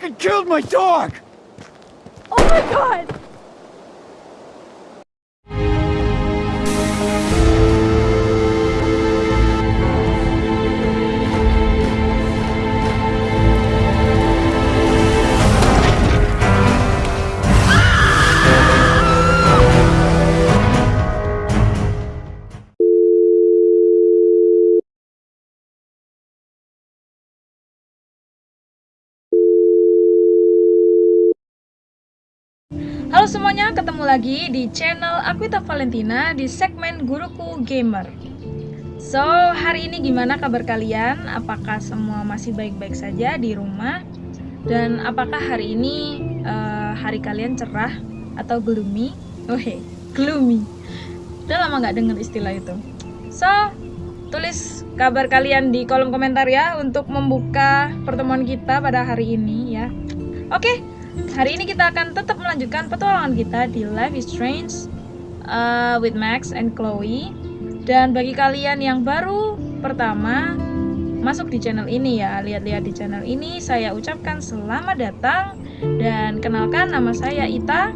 fucking killed my dog! Oh my god! Semuanya, ketemu lagi di channel Aquita Valentina di segmen Guruku Gamer. So, hari ini gimana kabar kalian? Apakah semua masih baik-baik saja di rumah? Dan apakah hari ini uh, hari kalian cerah atau gloomy? Oh hey, gloomy. Udah lama nggak dengar istilah itu. So, tulis kabar kalian di kolom komentar ya untuk membuka pertemuan kita pada hari ini ya. Oke, okay, Hari ini kita akan tetap melanjutkan petualangan kita di Life is Strange uh, with Max and Chloe. Dan bagi kalian yang baru pertama masuk di channel ini ya, lihat-lihat di channel ini, saya ucapkan selamat datang dan kenalkan nama saya Ita,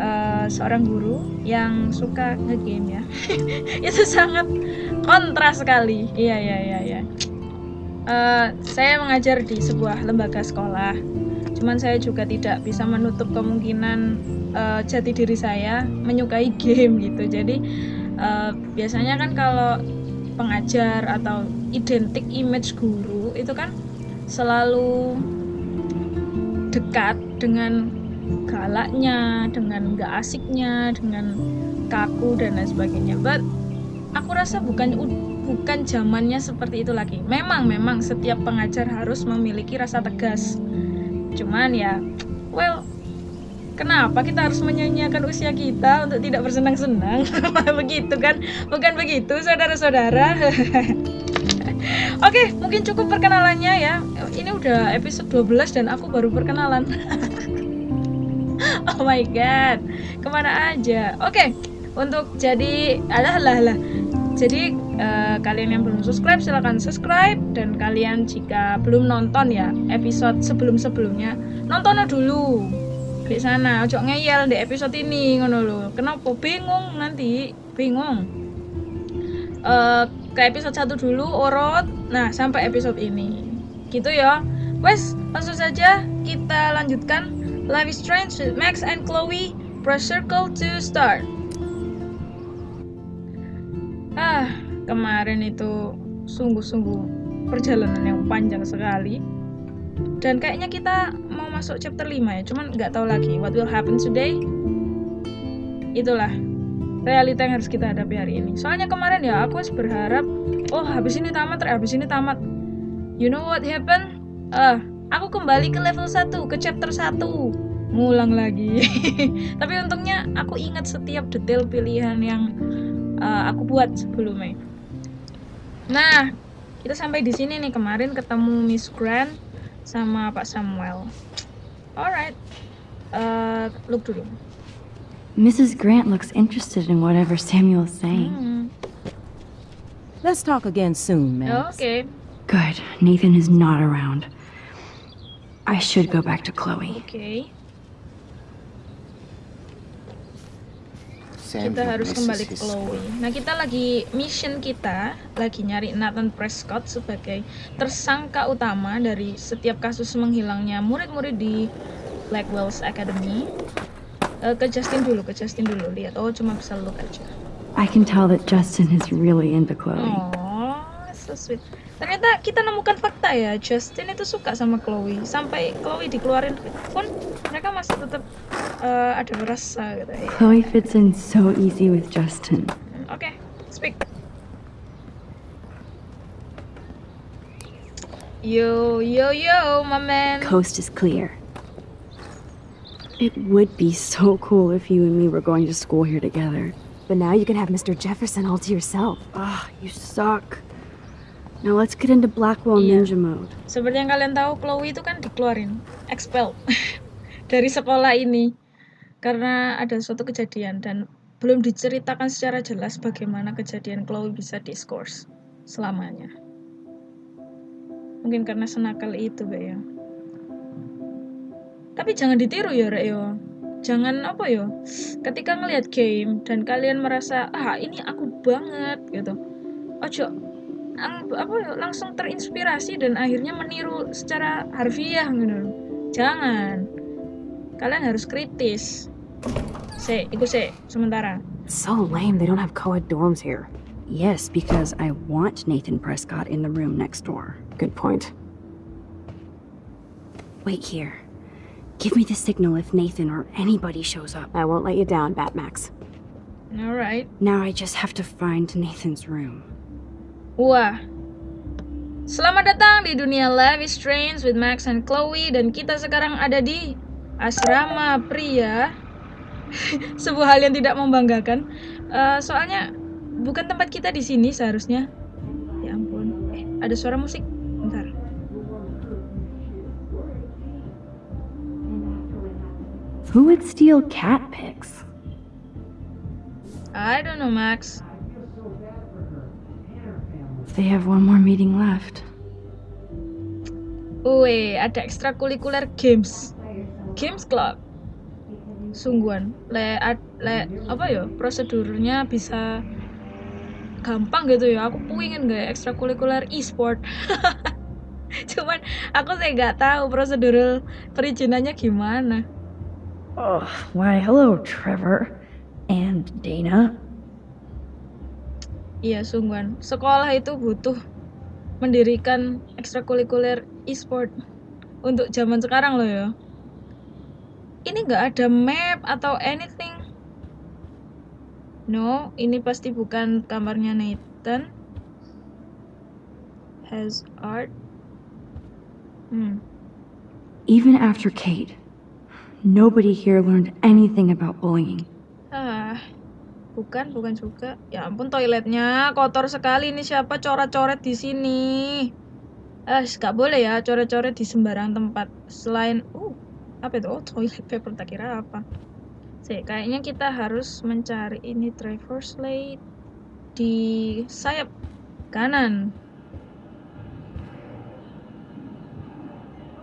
uh, seorang guru yang suka ngegame ya. Itu sangat kontras sekali. Iya iya iya iya. Uh, saya mengajar di sebuah lembaga sekolah cuman saya juga tidak bisa menutup kemungkinan uh, jati diri saya menyukai game gitu jadi uh, biasanya kan kalau pengajar atau identik image guru itu kan selalu dekat dengan galaknya, dengan gak asiknya, dengan kaku dan lain sebagainya. But aku rasa bukan bukan zamannya seperti itu lagi. Memang memang setiap pengajar harus memiliki rasa tegas cuman ya well kenapa kita harus menyanyiakan usia kita untuk tidak bersenang-senang begitu kan bukan begitu saudara-saudara Oke, mungkin cukup perkenalannya ya. Ini udah episode 12 dan aku baru perkenalan. oh my god, ke mana aja? Oke, untuk jadi alah lah lah. Jadi uh, kalian yang belum subscribe silahkan subscribe. Dan kalian jika belum nonton ya episode sebelum-sebelumnya nontonnya dulu. Di sana ojo ngeyel di episode ini ngono lo kenapa? Bingung nanti. Bingung. Uh, ke episode satu dulu orot nah sampai episode ini. Gitu ya. Wes langsung saja kita lanjutkan Life is Strange with Max and Chloe press circle to start ah kemarin itu sungguh-sungguh perjalanan yang panjang sekali. Dan kayaknya kita mau masuk chapter 5 ya cuman nggak tahu lagi what will happen today. Itulah realita yang harus kita hadapi hari ini. Soalnya kemarin ya aku berharap oh habis ini tamat habis ini tamat. You know what happened? Ah uh, aku kembali ke level 1 ke chapter 1 ngulang lagi. Tapi untungnya aku ingat setiap detail pilihan yang uh, aku buat sebelumnya Nah, kita sampai di sini nih kemarin ketemu Miss Grant sama Pak Samuel. Alright, uh, look dulu. Mrs. Grant looks interested in whatever Samuel is saying. Hmm. Let's talk again soon, Max. Okay. Good. Nathan is not around. I should go back to Chloe. Okay. Kita harus kembali ke Chloe. Nah, kita lagi mission kita lagi nyari Nathan Prescott sebagai tersangka utama dari setiap kasus menghilangnya murid-murid di Blackwell's Academy. Uh, ke Justin dulu, ke Justin dulu lihat. Oh, cuma bisa look aja. I can tell that Justin is really into Chloe. Oh, so sweet. Ternyata kita nemukan fakta ya, Justin itu suka sama Chloe. Sampai Chloe dikeluarin pun mereka masih tetap uh, ada rasa gitu ya. Chloe fits in so easy with Justin. Oke, okay, speak. Yo, yo, yo, my man. Coast is clear. It would be so cool if you and me were going to school here together. But now you can have Mr. Jefferson all to yourself. Ah, oh, you suck. Now let's get into Blackwell iya. Ninja mode. Seperti yang kalian tahu, Chloe itu kan dikeluarin, expel dari sekolah ini karena ada suatu kejadian dan belum diceritakan secara jelas bagaimana kejadian Chloe bisa diskors selamanya. Mungkin karena senakal itu, Mbak ya. Tapi jangan ditiru ya, Rek yo. Jangan apa yo. Ketika ngelihat game dan kalian merasa, "Ah, ini aku banget." gitu. Ojo apa ya, langsung terinspirasi dan akhirnya meniru secara harfiah gitu. Jangan. Kalian harus kritis. Se, ikut se sementara. So lame they don't have co-ed dorms here. Yes, because I want Nathan Prescott in the room next door. Good point. Wait here. Give me the signal if Nathan or anybody shows up. I won't let you down, Batmax. Alright. Now I just have to find Nathan's room. Wah. Selamat datang di dunia Life is Strange with Max and Chloe dan kita sekarang ada di asrama pria. Sebuah hal yang tidak membanggakan. Eh, soalnya bukan tempat kita di sini seharusnya. Ya ampun. Eh, ada suara musik. Bentar. Who would steal cat pics? I don't know, Max. They have one more meeting left. Wih, ada ekstrakurikuler games. Games Club. Sungguhan. Le, ad- le apa ya? Prosedurnya bisa gampang gitu ya. Aku pengen gak ekstrakurikuler e-sport. Cuman aku saya nggak tahu prosedur perizinannya gimana. Oh, why, hello, Trevor. And Dana. Iya, sungguhan. Sekolah itu butuh mendirikan ekstrakurikuler e-sport untuk zaman sekarang loh ya. Ini nggak ada map atau anything. No, ini pasti bukan kamarnya Nathan. Has art. Hmm. Even after Kate, nobody here learned anything about bullying. Bukan, bukan juga. Ya ampun, toiletnya kotor sekali. Ini siapa coret-coret di sini? Eh, nggak boleh ya coret-coret di sembarang tempat. Selain, uh, apa itu? Oh, toilet paper. Tak kira apa. Sih, kayaknya kita harus mencari ini Trevor Slade di sayap kanan.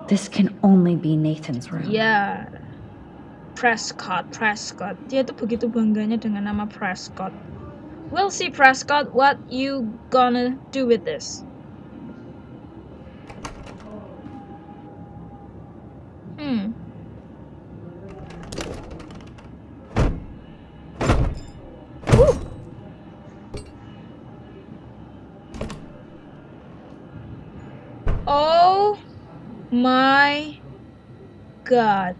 This can only be Nathan's room. Ya, Prescott, Prescott. Dia tuh begitu bangganya dengan nama Prescott. We'll see Prescott, what you gonna do with this? Hmm. Oh my god.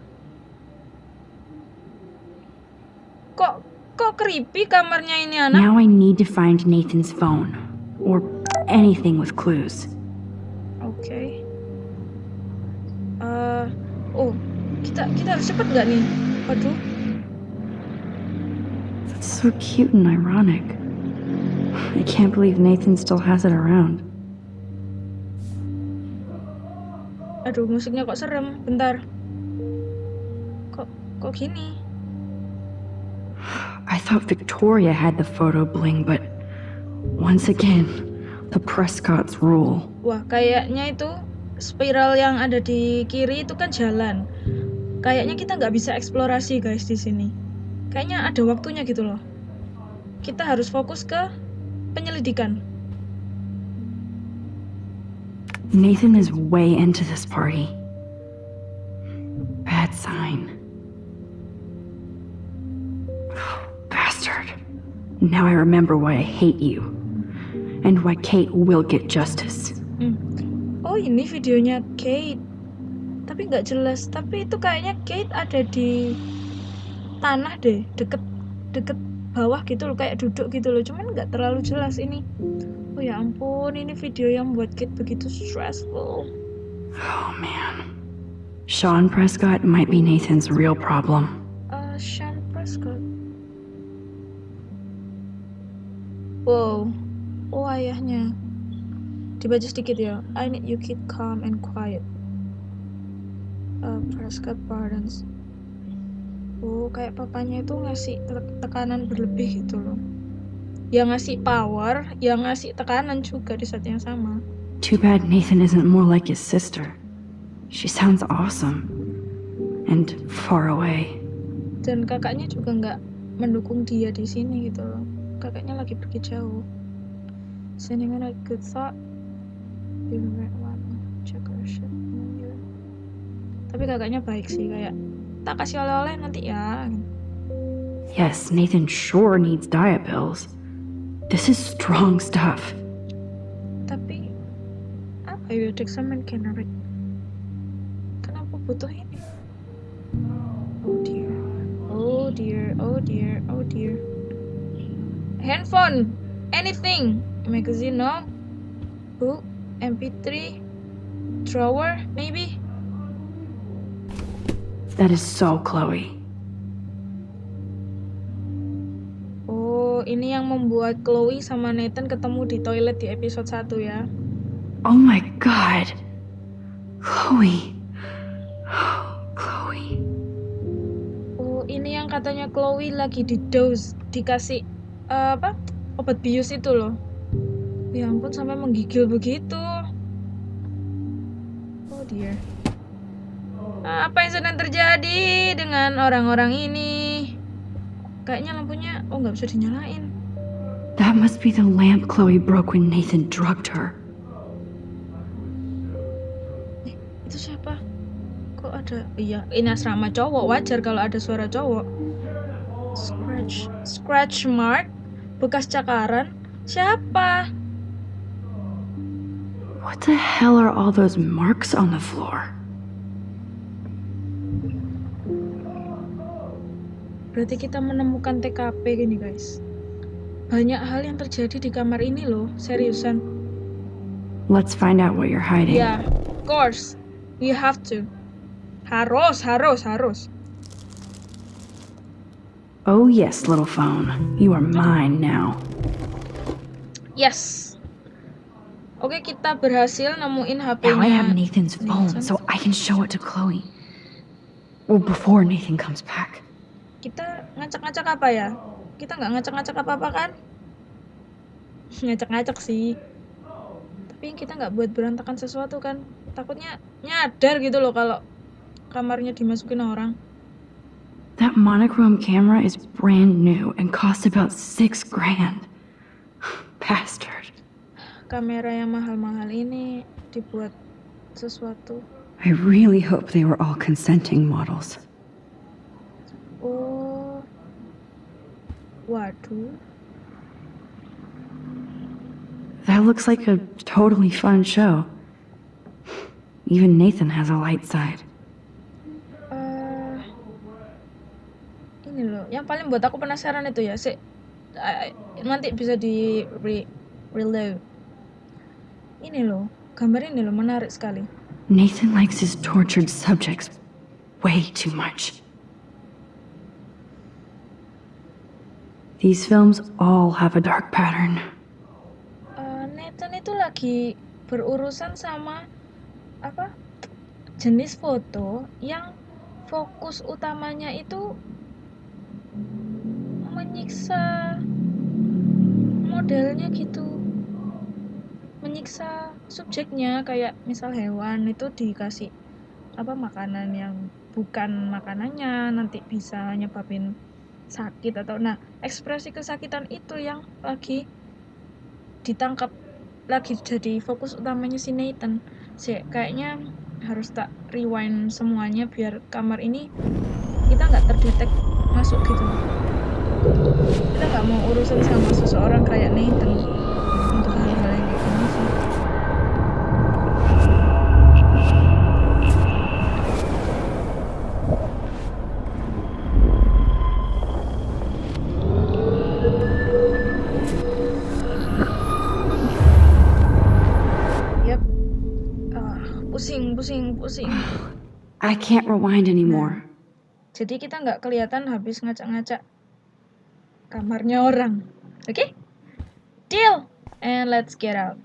Kok kok creepy kamarnya ini anak? Now I need to find Nathan's phone. Or anything with clues. Oke. Eh, oh, kita kita harus cepet nggak nih? Waduh. That's so cute and ironic. I can't believe Nathan still has it around. Aduh, musiknya kok serem. Bentar. Kok kok gini? I thought Victoria had the photo bling, but once again, the Prescott's rule. Wah, kayaknya itu spiral yang ada di kiri itu kan jalan. Kayaknya kita nggak bisa eksplorasi guys di sini. Kayaknya ada waktunya gitu loh. Kita harus fokus ke penyelidikan. Nathan is way into this party. Bad sign. Now I remember why I hate you. And why Kate will get justice. Hmm. Oh ini videonya Kate. Tapi nggak jelas. Tapi itu kayaknya Kate ada di tanah deh, deket deket bawah gitu loh, kayak duduk gitu loh. Cuman nggak terlalu jelas ini. Oh ya ampun, ini video yang buat Kate begitu stressful. Oh man. Sean Prescott might be Nathan's real problem. Uh, Sean Prescott. Wow. Oh ayahnya. Dibaca sedikit ya. I need you keep calm and quiet. Uh, Prescott pardons. Oh, kayak papanya itu ngasih te- tekanan berlebih gitu loh. Yang ngasih power, yang ngasih tekanan juga di saat yang sama. Too bad Nathan isn't more like his sister. She sounds awesome. and far away. Dan kakaknya juga nggak mendukung dia di sini gitu loh. Kakaknya lagi pergi jauh. Sending on a good thought. You might wanna check our shit Tapi kakaknya baik sih kayak tak kasih oleh-oleh nanti ya. Yes, Nathan sure needs diet pills. This is strong stuff. Tapi apa ya dexamethasone? Kenapa butuh ini? Oh dear, oh dear, oh dear, oh dear. Handphone, anything, magazine, no, book, MP3, drawer, maybe. That is so Chloe. Oh, ini yang membuat Chloe sama Nathan ketemu di toilet di episode 1 ya. Oh my god. Chloe. Oh, Chloe. Oh, ini yang katanya Chloe lagi di dose dikasih eh, apa? Obat bius itu loh. Ya ampun sampai menggigil begitu. Oh dear. Apa yang sedang terjadi dengan orang-orang ini? Kayaknya lampunya oh nggak bisa dinyalain. That must be the lamp Chloe broke when Nathan drugged her. Itu siapa? Kok ada? Iya, ini asrama cowok. Wajar kalau ada suara cowok. Scratch, scratch mark, bekas cakaran. Siapa? What the hell are all those marks on the floor? Berarti kita menemukan TKP gini guys. Banyak hal yang terjadi di kamar ini loh, seriusan. Let's find out what you're hiding. Ya, of course. You have to. Harus, harus, harus. Oh, yes, little phone. You are mine now. Yes. Oke, kita berhasil nemuin Now HP-nya. I have Nathan's phone, so I can show it to Chloe. Well, before Nathan comes back. Kita ngacak-ngacak apa ya? Kita nggak ngacak-ngacak apa-apa kan? Ngacak-ngacak sih. Tapi kita nggak buat berantakan sesuatu kan? Takutnya nyadar gitu loh kalau kamarnya dimasukin orang. That monochrome camera is brand new and cost about six grand. Bastard. Kamera yang mahal-mahal ini dibuat sesuatu. I really hope they were all consenting models. Oh. Waduh. That looks like a totally fun show. Even Nathan has a light side. Ini loh, yang paling buat aku penasaran itu ya, sih nanti bisa di re reload. Ini loh, gambar ini loh menarik sekali. Nathan likes his tortured subjects way too much. These films all have a dark pattern. Eh, Nathan itu lagi berurusan sama apa jenis foto yang fokus utamanya itu menyiksa modelnya gitu. Menyiksa subjeknya kayak misal hewan itu dikasih apa makanan yang bukan makanannya nanti bisa nyebabin sakit atau nah ekspresi kesakitan itu yang lagi ditangkap lagi jadi fokus utamanya si Nathan. Sih kayaknya harus tak rewind semuanya biar kamar ini kita nggak terdetek masuk gitu kita nggak mau urusan sama seseorang kayak Nathan untuk hal-hal yang kayak gini sih Yap. Ah, pusing, pusing, pusing. I can't rewind anymore. Jadi kita nggak kelihatan habis ngacak-ngacak kamarnya orang. Oke? Deal. And let's get out.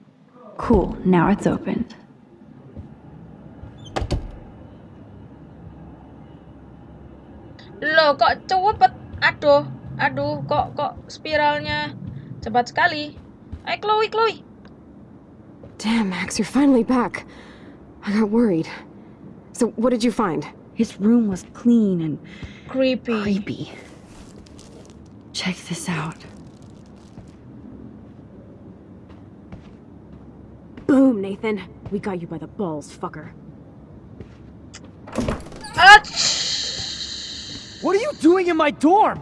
Cool, now it's opened. Loh, kok cepet? Aduh, aduh, kok kok spiralnya cepat sekali. Ayo Chloe, Chloe. Damn, Max, you're finally back. I got worried. So, what did you find? His room was clean and Creepy. creepy. Check this out. Boom, Nathan. We got you by the balls, fucker. Ach! What are you doing in my dorm?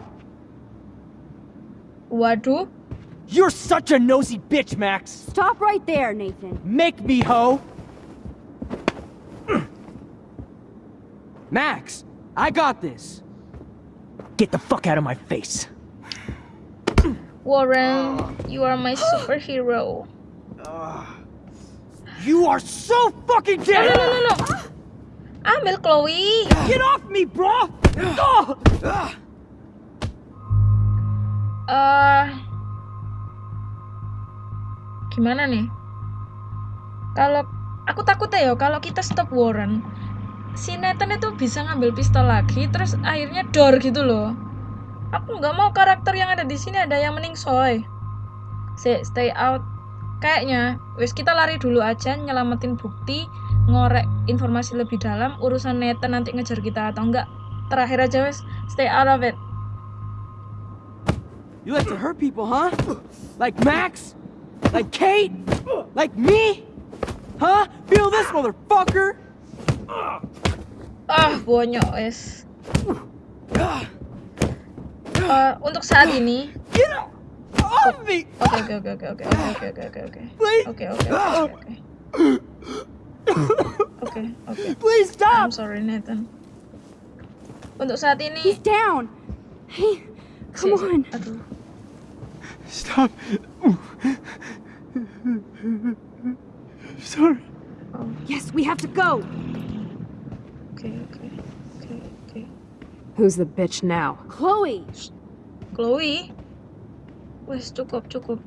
What do? You're such a nosy bitch, Max. Stop right there, Nathan. Make me, ho. Max, I got this. Get the fuck out of my face. Warren, you are my superhero. You are so fucking No, dead. no, no, no, no. Ambil Chloe. Get off me, bro. Oh! eh gimana nih? Kalau aku takut ya kalau kita stop Warren, si Nathan itu bisa ngambil pistol lagi, terus akhirnya door gitu loh. Aku nggak mau karakter yang ada di sini ada yang mending soy. Stay, stay out. Kayaknya, wis kita lari dulu aja, nyelamatin bukti, ngorek informasi lebih dalam, urusan Nathan nanti ngejar kita atau enggak. Terakhir aja wis, stay out of it. You like to hurt people, huh? Like Max? Like Kate? Like me? Huh? Feel this, motherfucker? Ah, bonyok wes. Eh, untuk saat ini, Get off me! oke oke oke oke oke oke oke oke oke Please. oke oke oke oke oke. Please stop! I'm sorry Nathan. Untuk saat ini, He's down. Hey, come on. Aduh, Stop. Sorry. Yes, we have to go. Oke oke oke oke. Who's the bitch now? Chloe. Chloe, wes cukup cukup.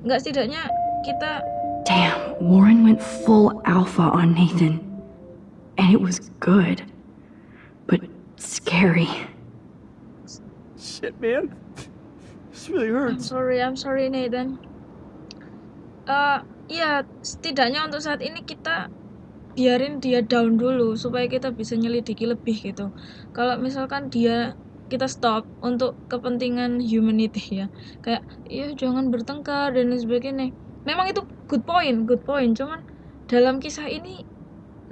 Enggak setidaknya kita Damn, Warren went full alpha on Nathan. And it was good. But scary. Shit, man. This really hurts. I'm sorry, I'm sorry Nathan. Eh, ya setidaknya untuk saat ini kita biarin dia down dulu supaya kita bisa nyelidiki lebih gitu. Kalau misalkan dia kita stop untuk kepentingan humanity ya, kayak iya jangan bertengkar dan lain sebagainya. Memang itu good point, good point. Cuman dalam kisah ini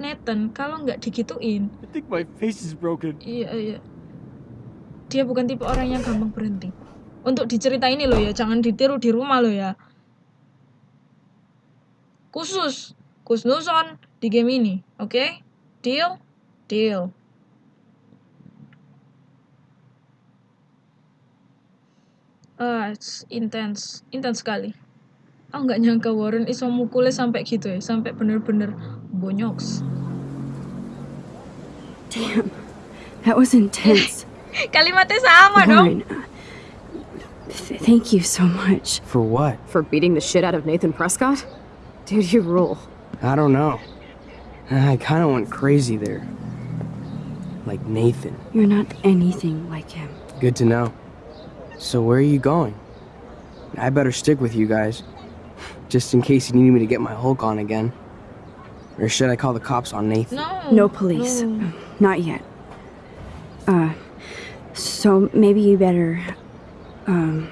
Nathan kalau nggak digituin, I think my face is broken. Iya, iya. Dia bukan tipe orang yang gampang berhenti. Untuk diceritain ini loh ya, jangan ditiru di rumah loh ya. Khusus, Kusnuson di game ini, oke? Deal? Deal. Ah, it's intense, intense sekali. Aku nggak nyangka Warren iso mukulnya sampai gitu ya, sampai bener-bener bonyoks. Damn, that was intense. Kalimatnya sama dong. Warren, uh, th- thank you so much. For what? For beating the shit out of Nathan Prescott? Dude, you rule. I don't know. I kind of went crazy there. Like Nathan. You're not anything like him. Good to know. So where are you going? I better stick with you guys. Just in case you need me to get my Hulk on again. Or should I call the cops on Nathan? No. No police. no. Not yet. Uh, so maybe you better. Um,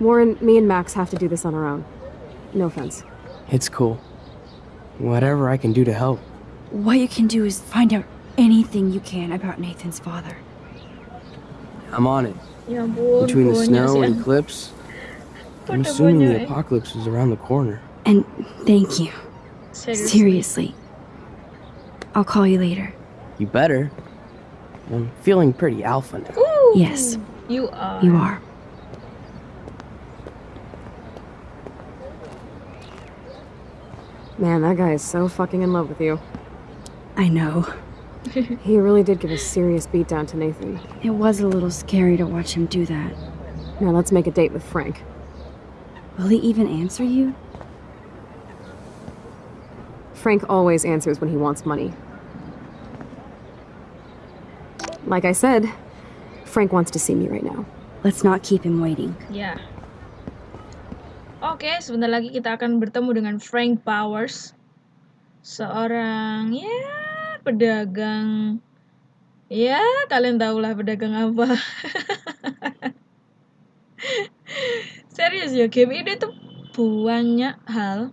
Warren, me and Max have to do this on our own. No offense. It's cool. Whatever I can do to help. What you can do is find out anything you can about Nathan's father. I'm on it. Between the snow and eclipse, I'm assuming the apocalypse is around the corner. And thank you. Seriously. I'll call you later. You better. I'm feeling pretty alpha now. Ooh, Yes. You are. You are. Man, that guy is so fucking in love with you. I know. He really did give a serious beatdown to Nathan. It was a little scary to watch him do that. Now let's make a date with Frank. Will he even answer you? Frank always answers when he wants money. Like I said, Frank wants to see me right now. Let's not keep him waiting. Yeah. Oke, sebentar lagi kita akan bertemu dengan Frank Powers. Seorang ya pedagang Ya, kalian tahulah pedagang apa. Serius ya, game ini tuh banyak hal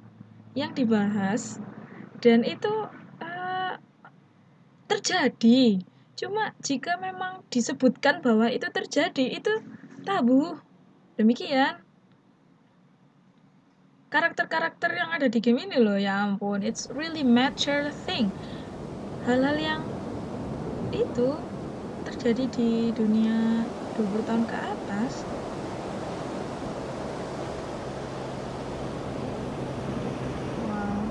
yang dibahas dan itu uh, terjadi. Cuma jika memang disebutkan bahwa itu terjadi, itu tabu. Demikian. Karakter-karakter yang ada di game ini loh, ya ampun, it's really mature thing. Hal-hal yang itu terjadi di dunia 20 tahun ke atas. Wow.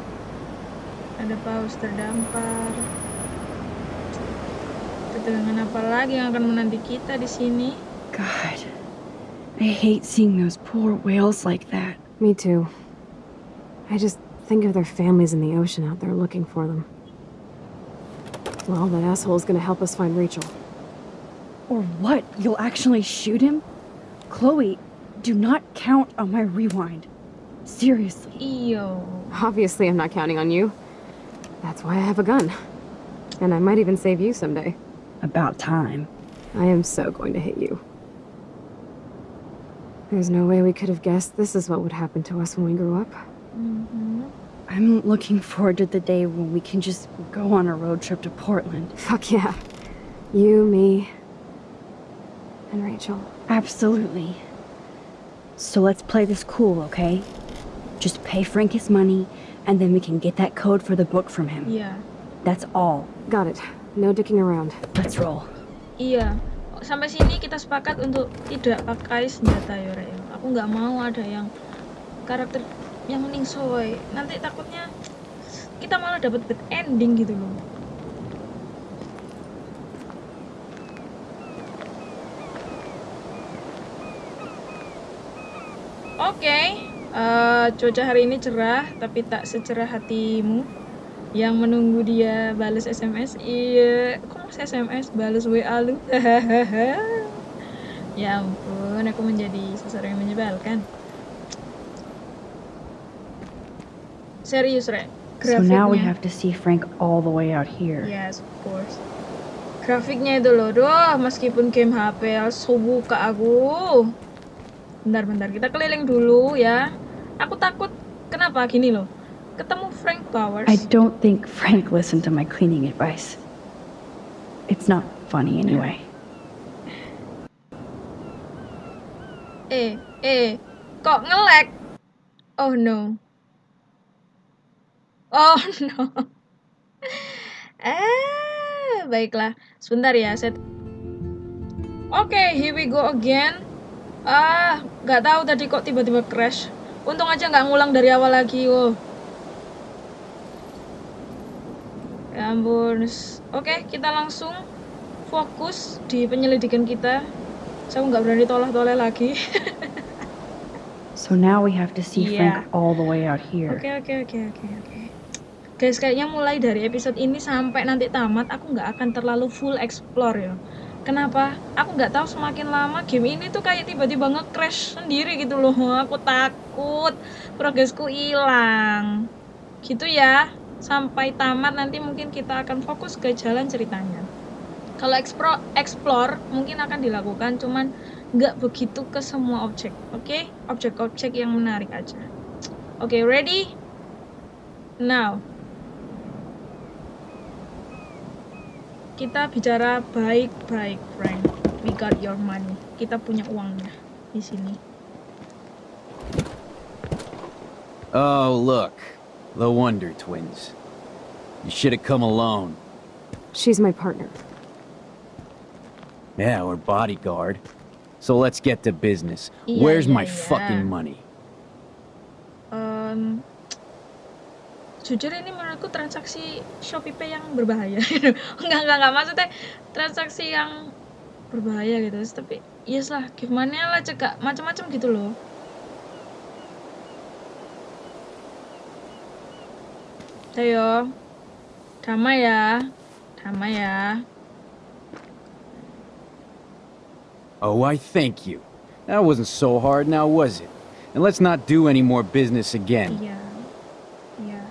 Ada paus terdampar. Ketegangan apa lagi yang akan menanti kita di sini? God, I hate seeing those poor whales like that. Me too. I just think of their families in the ocean out there looking for them. Well, that asshole's gonna help us find Rachel. Or what? You'll actually shoot him? Chloe, do not count on my rewind. Seriously. Iyo. Obviously, I'm not counting on you. That's why I have a gun. And I might even save you someday. About time. I am so going to hit you. There's no way we could have guessed this is what would happen to us when we grew up. Mm-hmm. I'm looking forward to the day when we can just go on a road trip to Portland. Fuck yeah. You, me, and Rachel. Absolutely. So let's play this cool, okay? Just pay Frank his money, and then we can get that code for the book from him. Yeah. That's all. Got it. No dicking around. Let's roll. Iya. Sampai sini kita sepakat untuk tidak pakai senjata ya, Aku nggak mau ada yang karakter yang ningsoy. Nanti takutnya kita malah dapat bad ending gitu loh. Oke, eh, cuaca hari ini cerah, tapi tak secerah hatimu yang menunggu dia balas SMS. Iya, kok masih SMS balas WA lu? ya ampun, aku menjadi seseorang yang menyebalkan. Serius, Rek. So now we Grafiknya. have to see Frank all the way out here. Yes, of course. Grafiknya itu loh, doh, meskipun game HP, so buka aku. Bentar-bentar, kita keliling dulu ya. Aku takut, kenapa gini loh. Ketemu Frank Powers. I don't think Frank listened to my cleaning advice. It's not funny anyway. Eh, eh, kok ngelek? Oh no. Oh no. Eh, baiklah. Sebentar ya, set. Oke, here we go again. Ah, nggak tahu tadi kok tiba-tiba crash. Untung aja nggak ngulang dari awal lagi, oh. Ya ampun. Oke, kita langsung fokus di penyelidikan kita. Saya nggak berani toleh-toleh lagi. So now we have to see Yeah. Frank all the way out here. Oke oke oke oke oke. Guys kayaknya mulai dari episode ini sampai nanti tamat aku nggak akan terlalu full explore ya. Kenapa? Aku nggak tahu semakin lama game ini tuh kayak tiba-tiba nge-crash sendiri gitu loh. Aku takut progresku hilang. Gitu ya. Sampai tamat nanti mungkin kita akan fokus ke jalan ceritanya. Kalau explore, explore mungkin akan dilakukan, cuman nggak begitu ke semua objek, oke? Objek-objek yang menarik aja. Oke, ready? Now. Kita bicara baik-baik, Frank. We got your money. Kita punya uangnya di sini. Oh, look. The Wonder Twins. You should have come alone. She's my partner. Yeah, or bodyguard. So let's get to business. Iya, Where's iya, my iya. fucking money? Em, jujur ini menurutku transaksi Shopee Pay yang berbahaya. enggak, enggak, enggak. Maksudnya transaksi yang berbahaya gitu. Tapi, yes lah. Gimana lah cegak macam-macam gitu loh. Ayo. Damai ya. Damai ya. Oh, I thank you. That wasn't so hard now, was it? And let's not do any more business again. Iya.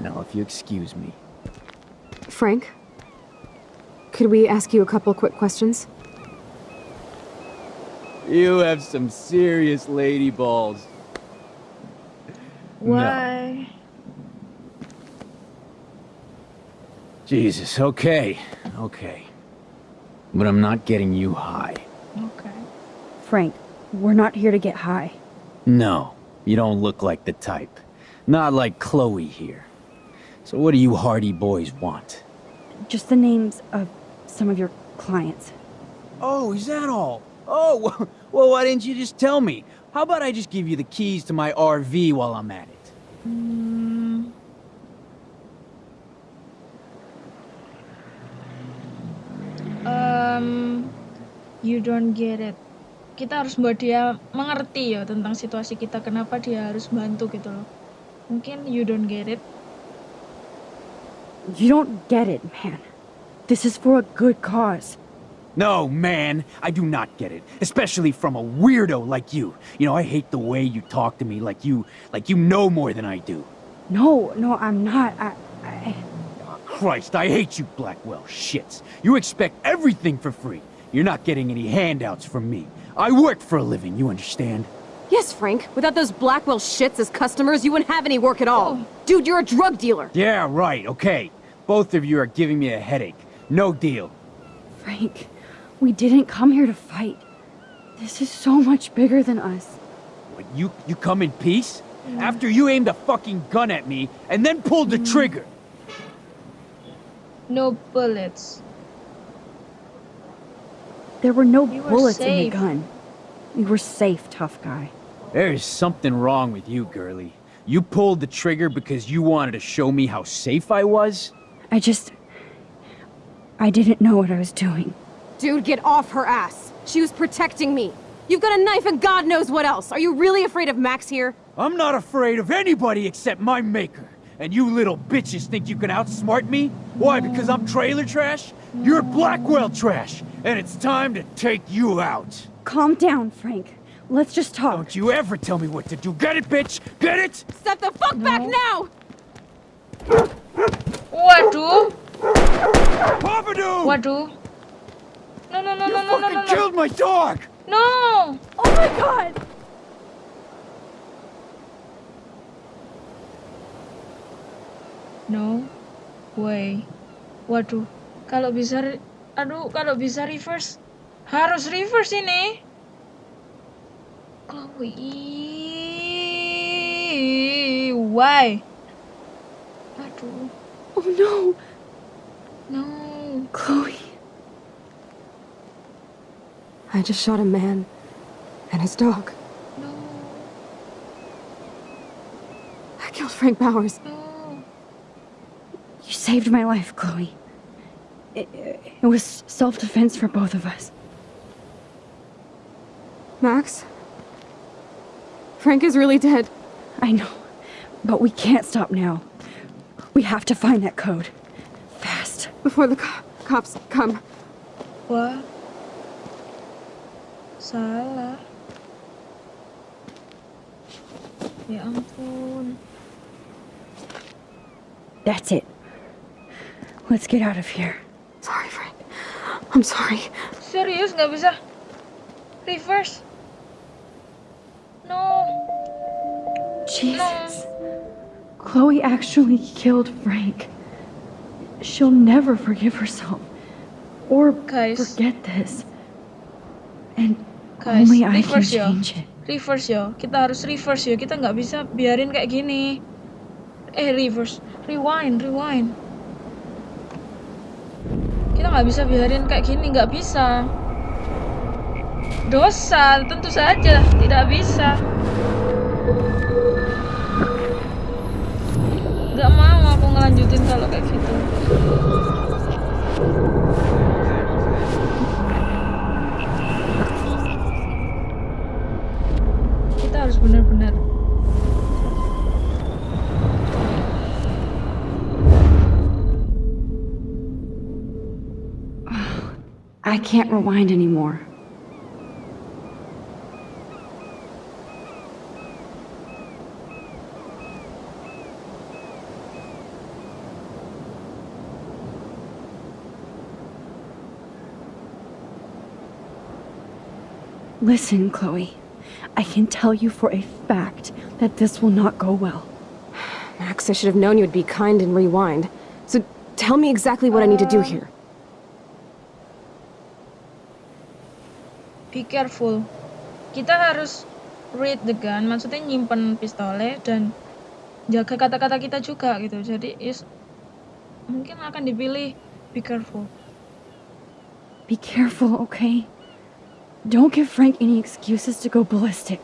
Iya. Now, if you excuse me. Frank? Could we ask you a couple quick questions? You have some serious lady balls. No. Why? Jesus, okay, okay. But I'm not getting you high. Okay. Frank, we're not here to get high. No, you don't look like the type. Not like Chloe here. So what do you hardy boys want? Just the names of some of your clients. Oh, is that all? Oh, well, well, why didn't you just tell me? How about I just give you the keys to my RV while I'm at it? Hmm. Um, you don't get it. Kita harus buat dia mengerti ya tentang situasi kita. Kenapa dia harus bantu gitu loh. Mungkin you don't get it. You don't get it, man. This is for a good cause. No, man, I do not get it. Especially from a weirdo like you. You know, I hate the way you talk to me like you, like you know more than I do. No, no, I'm not. I, I... Oh, Christ, I hate you Blackwell shits. You expect everything for free. You're not getting any handouts from me. I work for a living, you understand? Yes, Frank. Without those Blackwell shits as customers, you wouldn't have any work at all. Oh. Dude, you're a drug dealer. Yeah, right, okay. Both of you are giving me a headache. No deal. Frank, we didn't come here to fight. This is so much bigger than us. What, you, you come in peace? After you aimed a fucking gun at me and then pulled the mm. trigger. No bullets. There were no You were bullets in the gun. We were safe, tough guy. There's something wrong with you, girlie. You pulled the trigger because you wanted to show me how safe I was? I just. I didn't know what I was doing. Dude, get off her ass. She was protecting me. You've got a knife and God knows what else. Are you really afraid of Max here? I'm not afraid of anybody except my maker. And you little bitches think you can outsmart me? Why, because I'm trailer trash? You're Blackwell trash, and it's time to take you out. Calm down, Frank. Let's just talk. Don't you ever tell me what to do. Get it, bitch? Get it? Step the fuck back now! Waduh, Papadoo! waduh. No, no, no, You no, no, no, fucking no, no. killed my dog! No! Oh my god! No way. Waduh, kalau bisa, re- aduh, kalau bisa reverse, harus reverse ini. Chloe, why? Aduh, Oh no! no. Chloe. I just shot a man and his dog. No, I killed Frank Bowers. no. You saved my life, Chloe. It, it was self defense for both of us. Max? Frank is really dead. I know. But we can't stop now. We have to find that code. Fast. Before the co- cops come. Wah, salah. Ya ampun. That's it. Let's get out of here. Sorry, Frank. I'm sorry. Serius nggak bisa reverse? No. Jesus. Chloe actually killed Frank. She'll never forgive herself. Or Guys. forget this. And Guys, only I can yo. change it. Reverse yo. Kita harus reverse yo. Kita nggak bisa biarin kayak gini. Eh, reverse. Rewind, rewind. Kita nggak bisa biarin kayak gini. Nggak bisa. Dosa, tentu saja. Tidak bisa. Nggak mau aku ngelanjutin kalau kayak gitu. Kita harus benar-benar I can't rewind anymore. Listen, Chloe. I can tell you for a fact that this will not go well. Max, I should have known you would be kind and rewind. So tell me exactly what I need to do here. Be careful. Kita harus read the gun, maksudnya nyimpen pistolnya dan jaga kata-kata kita juga gitu. Jadi is mungkin akan dipilih be careful. Be careful, okay? Don't give Frank any excuses to go ballistic.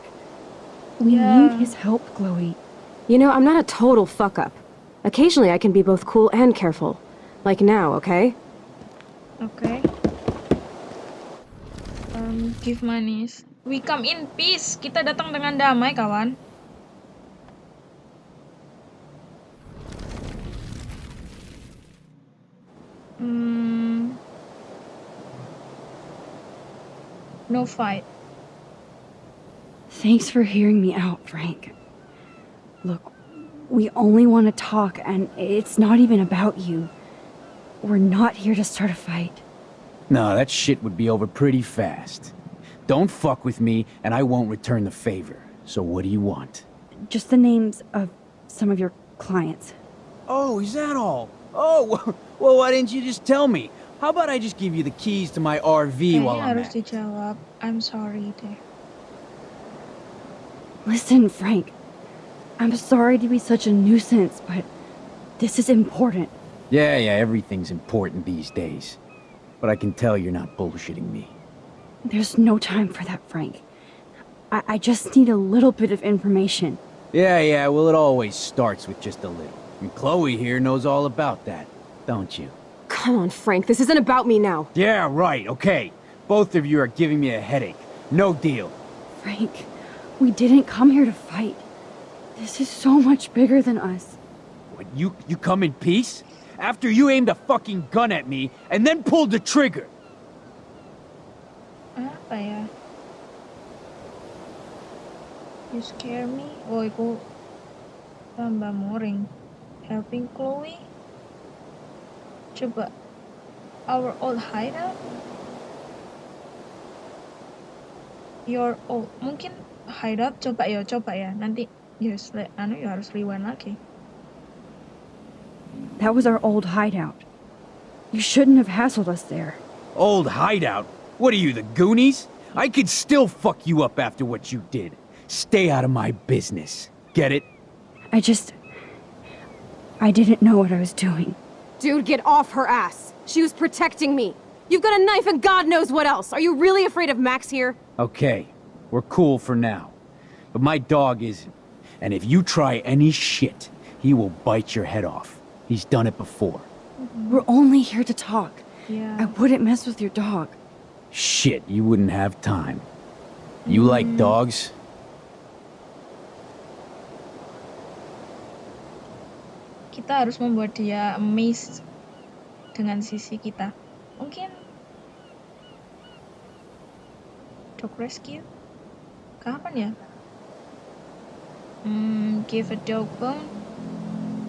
We Yeah. need his help, Chloe. You know, I'm not a total fuck up. Occasionally I can be both cool and careful. Like now, okay? Okay. Um, give monies. We come in peace. Kita datang dengan damai, kawan. Hmm. No fight. Thanks for hearing me out, Frank. Look, we only want to talk, and it's not even about you. We're not here to start a fight. No, that shit would be over pretty fast. Don't fuck with me, and I won't return the favor. So what do you want? Just the names of some of your clients. Oh, is that all? Oh, well, well, why didn't you just tell me? How about I just give you the keys to my RV while Kayaknya I'm at it? dijawab. I'm sorry deh. Listen, Frank. I'm sorry to be such a nuisance, but this is important. Yeah, yeah, everything's important these days. But I can tell you're not bullshitting me. There's no time for that, Frank. I, I just need a little bit of information. Yeah, yeah, well, it always starts with just a little. And Chloe here knows all about that, don't you? Come on, Frank, this isn't about me now. Yeah, right, okay. Both of you are giving me a headache. No deal. Frank, we didn't come here to fight. This is so much bigger than us. What, you, you come in peace? After you aimed a fucking gun at me and then pulled the trigger. Ah, apa ya you scare me oh iku tambah moring helping Chloe coba our old hideout your old mungkin hideout coba ya coba ya nanti yes le, anu ya harus rewind lagi That was our old hideout. You shouldn't have hassled us there. Old hideout? What are you, the Goonies? I could still fuck you up after what you did. Stay out of my business. Get it? I just. I didn't know what I was doing. Dude, get off her ass. She was protecting me. You've got a knife and God knows what else. Are you really afraid of Max here? Okay, we're cool for now. But my dog isn't. And if you try any shit, he will bite your head off. He's done it before. We're only here to talk. Yeah. I wouldn't mess with your dog. Shit, you wouldn't have time. You like mm. dogs? Kita harus membuat dia amazed dengan sisi kita. Mungkin dog rescue? Kapan ya? Hmm, give a dog bone?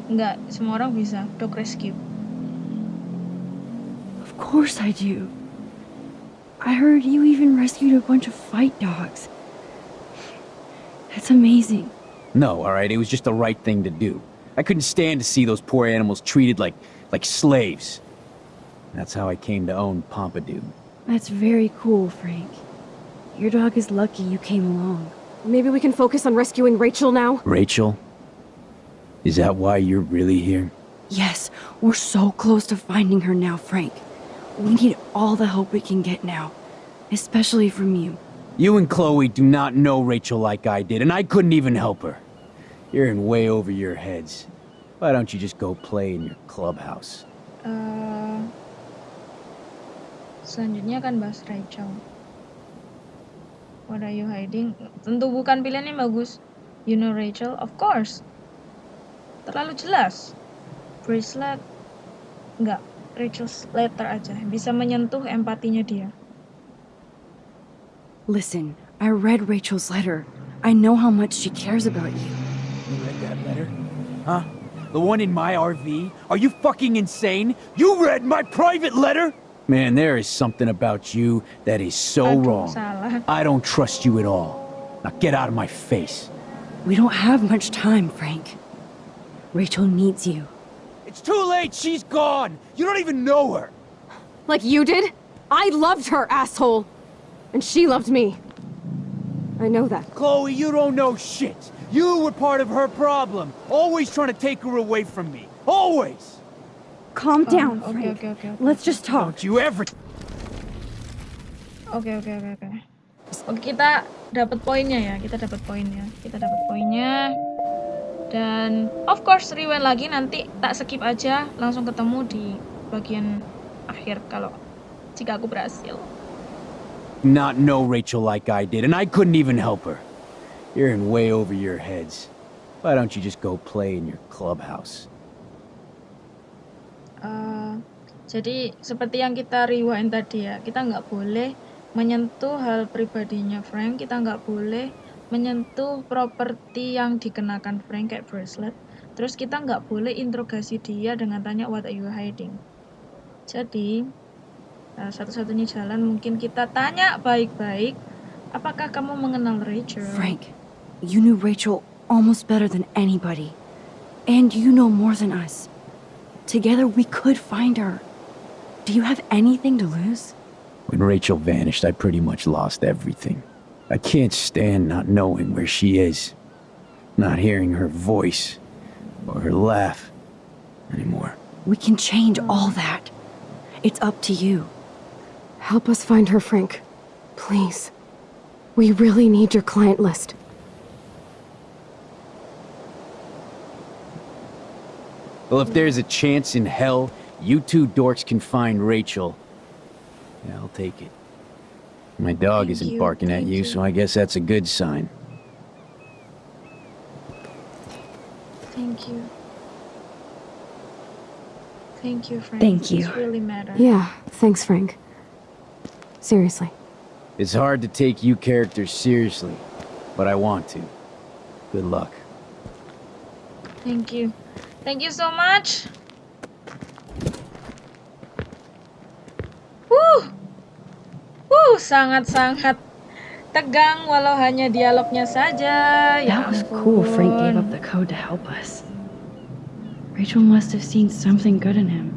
Enggak, semua orang bisa dog rescue. Of course I do. I heard you even rescued a bunch of fight dogs. That's amazing. No, alright, it was just the right thing to do. I couldn't stand to see those poor animals treated like like slaves. That's how I came to own Pompadour. That's very cool, Frank. Your dog is lucky you came along. Maybe we can focus on rescuing Rachel now? Rachel? Is that why you're really here? Yes, we're so close to finding her now, Frank. We need all the help we can get now, especially from you. You and Chloe do not know Rachel like I did, and I couldn't even help her. You're in way over your heads. Why don't you just go play in your clubhouse? Eh, selanjutnya kan bahas Rachel. What are you hiding? Tentu bukan pilihan yang bagus. You know Rachel? Of course. Terlalu jelas. Bracelet. Enggak. Rachel's letter aja. Bisa menyentuh empatinya dia. Listen, I read Rachel's letter. I know how much she cares about you. You read that letter? Huh? The one in my RV? Are you fucking insane? You read my private letter? Man, there is something about you that is so wrong. I don't trust you at all. Now get out of my face. We don't have much time, Frank. Rachel needs you. It's too late. She's gone. You don't even know her. Like you did? I loved her, asshole! And she loved me. I know that. Chloe, you don't know shit. You were part of her problem. Always trying to take her away from me. Always. Calm down, okay, Frank. okay, okay, okay. Let's just talk. Don't you ever Oke oke oke oke. Oke kita dapat poinnya ya, kita dapat poinnya, kita dapat poinnya. Dan of course rewind lagi nanti tak skip aja, langsung ketemu di bagian akhir kalau jika aku berhasil. not know Rachel like I did, and I couldn't even help her. You're in way over your heads. Why don't you just go play in your clubhouse? Eh, jadi seperti yang kita rewind tadi ya, kita nggak boleh menyentuh hal pribadinya Frank, kita nggak boleh menyentuh properti yang dikenakan Frank kayak bracelet. Terus kita nggak boleh interogasi dia dengan tanya what are you hiding. Jadi eh, satu-satunya jalan mungkin kita tanya baik-baik, apakah kamu mengenal Rachel? Frank, you knew Rachel almost better than anybody. And you know more than us. Together we could find her. Do you have anything to lose? When Rachel vanished, I pretty much lost everything. I can't stand not knowing where she is, not hearing her voice or her laugh anymore. We can change all that. It's up to you. Help us find her, Frank. Please. We really need your client list. Well, if there's a chance in hell, you two dorks can find Rachel. Yeah, I'll take it. My dog Thank isn't you, barking at you, you. so I guess that's a good sign. Thank you. Thank you, Frank. Thank you. This really matter. Yeah, thanks, Frank. Seriously. It's hard to take you characters seriously, but I want to. Good luck. Thank you. Thank you so much. Wuh. Wuh, sangat-sangat tegang walau hanya dialognya saja. Ya That was cool Frank gave up the code to help us. Rachel must have seen something good in him.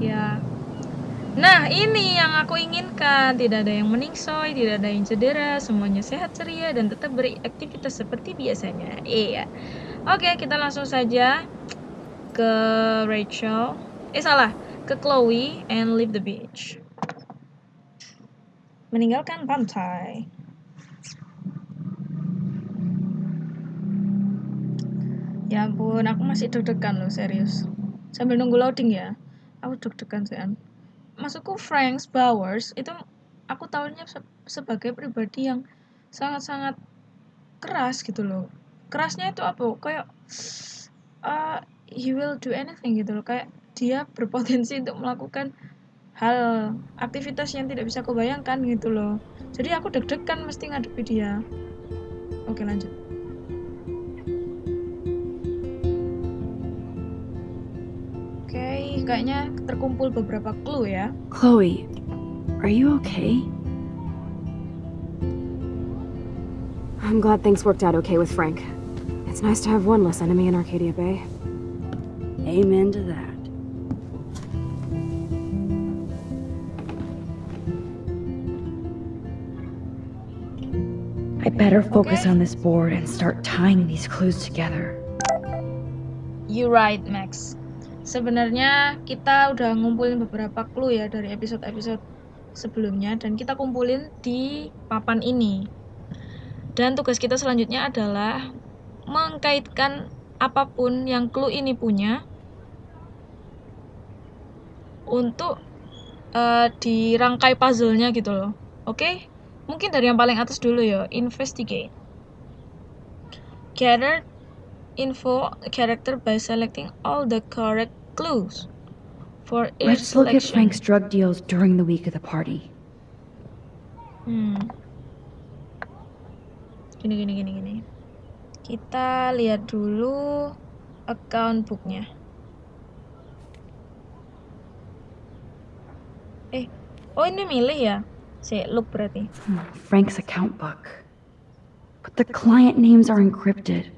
Ya. Nah, ini yang aku inginkan. Tidak ada yang meningsoy, tidak ada yang cedera, semuanya sehat ceria dan tetap beraktivitas seperti biasanya. Iya. Oke, kita langsung saja ke Rachel. Eh salah, ke Chloe and leave the beach. Meninggalkan pantai. Ya ampun, aku masih deg-degan loh, serius. Sambil nunggu loading ya. Aku deg-degan sih, An. Maksudku Franks Bowers itu aku tahunya se- sebagai pribadi yang sangat-sangat keras gitu loh. Kerasnya itu apa? Kayak uh, he will do anything gitu loh. Kayak dia berpotensi untuk melakukan hal aktivitas yang tidak bisa aku bayangkan gitu loh. Jadi aku deg-degan mesti ngadepi dia. Oke lanjut. Oke, kayaknya terkumpul beberapa clue ya. Chloe, are you okay? I'm glad things worked out okay with Frank. It's nice to have one less enemy in Arcadia Bay. Amen to that. I better focus Okay. on this board and start tying these clues together. You right, Max. Sebenarnya kita udah ngumpulin beberapa clue ya dari episode-episode sebelumnya dan kita kumpulin di papan ini. Dan tugas kita selanjutnya adalah mengkaitkan apa pun yang clue ini punya untuk eh, dirangkai puzzle-nya gitu loh. Oke? Mungkin dari yang paling atas dulu ya, investigate. Gather info character by selecting all the correct clues for each Let's look at selection. Frank's drug deals during the week of the party. Hmm. Gini gini gini gini. Kita lihat dulu account booknya. Eh, oh ini milih ya? Si look berarti. Hmm, Frank's account book. But the client names are encrypted.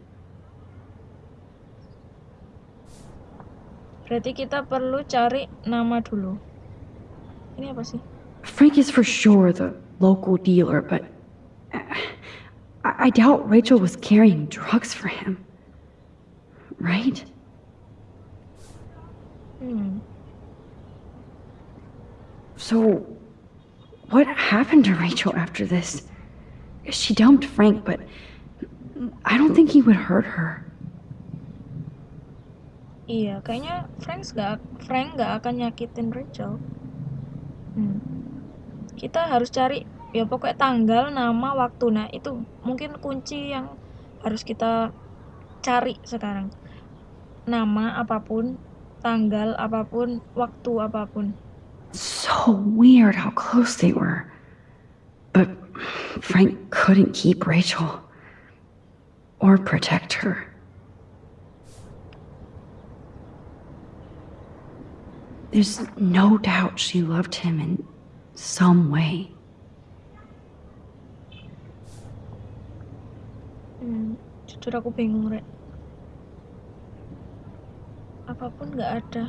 Berarti kita perlu cari nama dulu. Ini apa sih? Frank is for sure the local dealer, but uh, I, I doubt Rachel was carrying drugs for him. Right? Hmm. So, what happened to Rachel after this? She dumped Frank, but I don't think he would hurt her. Iya, kayaknya Frank gak Frank gak akan nyakitin Rachel. Hmm. Kita harus cari ya pokoknya tanggal, nama, waktu. Nah, itu mungkin kunci yang harus kita cari sekarang. Nama apa pun, tanggal apa pun, waktu apa pun. So weird how close they were. But Frank couldn't keep Rachel or protect her. There's no doubt she loved him in some way. Hmm, jujur aku bingung, Rek. Apa pun nggak ada.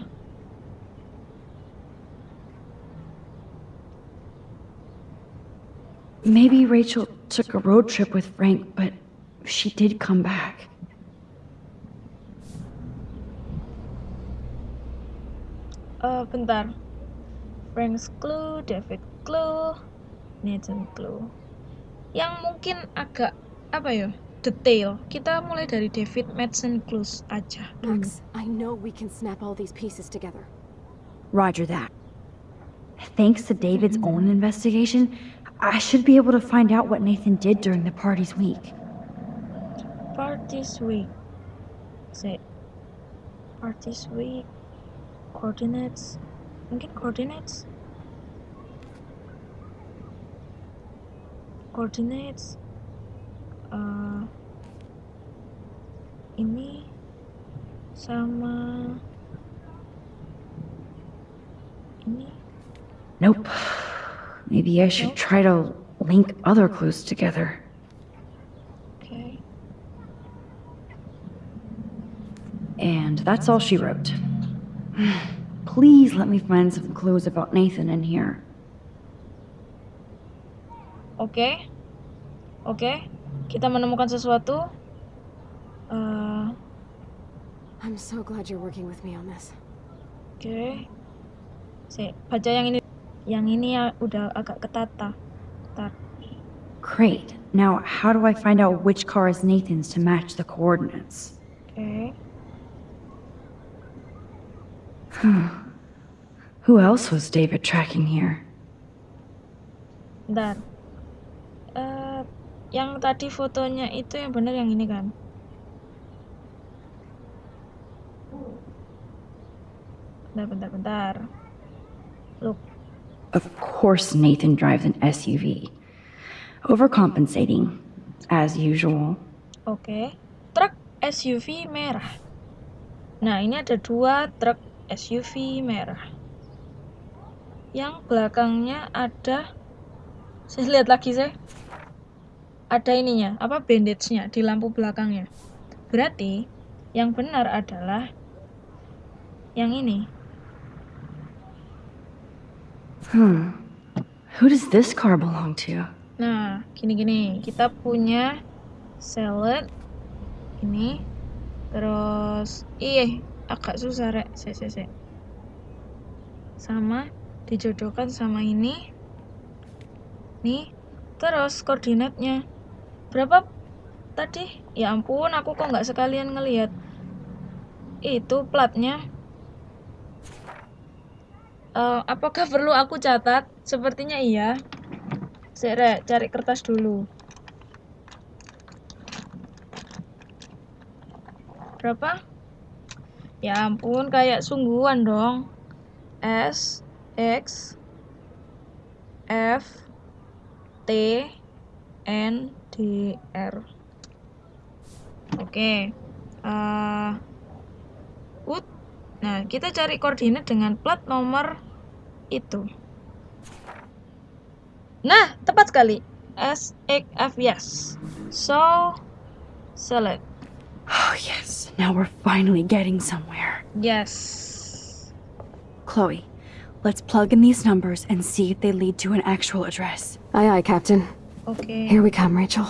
Maybe Rachel took a road trip with Frank, but she did come back. Eh, bentar. Frank's clue, David clue, Nathan clue. Yang mungkin agak apa ya? Detail. Kita mulai dari David Madsen clues aja. Max, I know we can snap all these pieces together. Roger that. Thanks to David's own investigation, I should be able to find out what Nathan did during the party's week. Party's week. Say. Parties week. Coordinates. Mungkin coordinates. Coordinates. Uh, ini sama ini Nope. Maybe I should Nope. try to link other clues together. okay And that's all she wrote. Please let me find some clues about Nathan in here. okay okay kita menemukan sesuatu Eh, I'm so glad you're working with me on this. Oke. Si, baca yang ini. Yang ini ya udah agak ketata. Bentar. Great. Now, how do I find out which car is Nathan's to match the coordinates? Oke. Who else was David tracking here? Bentar. Eh, yang tadi fotonya itu yang benar yang ini kan? Bentar, bentar, bentar. Look, Of course, Nathan drives an SUV. Overcompensating, as usual. oke. Truk SUV merah. Nah, ini ada dua truk SUV merah. Yang belakangnya ada saya lihat lagi saya ada ininya apa bandage-nya di lampu belakangnya berarti yang benar adalah yang ini Hmm. Who does this car belong to? nah gini-gini kita punya salad ini terus iya agak susah rek. Se se se. Sama dijodohkan sama ini. Nih terus koordinatnya. Berapa tadi? Ya ampun aku kok nggak sekalian ngelihat. Itu platnya Eh, apakah perlu aku catat? Sepertinya iya. Sere, cari kertas dulu. Berapa? Ya ampun kayak sungguhan dong. S X F T N D R. Oke Eh, Ut. nah kita cari koordinat dengan plat nomor itu Nah, tepat sekali. S, X, F, yes. So, select. Oh, yes. Now we're finally getting somewhere. Yes. Chloe, let's plug in these numbers and see if they lead to an actual address. Aye, aye, Captain. Okay. Here we come, Rachel.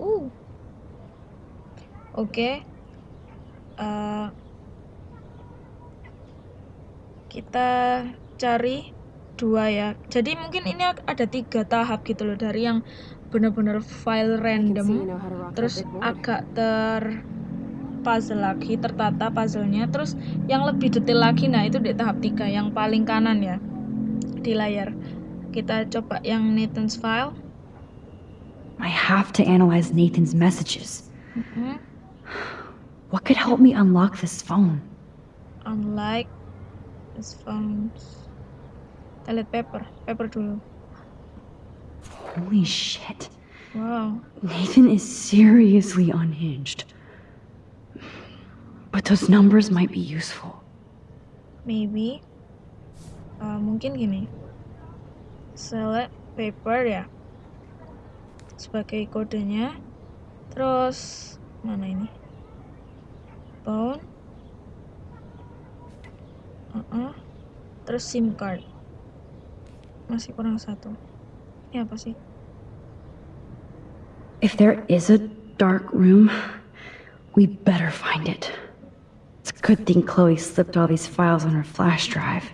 Uh. Oke. Eh, kita cari dua ya. Jadi mungkin ini ada tiga tahap gitu loh dari yang bener-bener file random, terus agak ter puzzle lagi, tertata puzzlenya, terus yang lebih detail lagi, nah itu di tahap tiga yang paling kanan ya di layar. Kita coba yang Nathan's file. I have to analyze Nathan's messages. Mhm. What could help me unlock this phone? unlike his phones. Kita lihat paper, paper dulu. Holy shit. Wow, Nathan is seriously unhinged. But those numbers might be useful. maybe uh, mungkin gini. Select paper ya sebagai kodenya. Terus mana ini? Phone. Uh-uh. Terus SIM card. Masih kurang satu. Ini apa sih? If there is a dark room, we better find it. It's a good thing Chloe slipped all these files on her flash drive.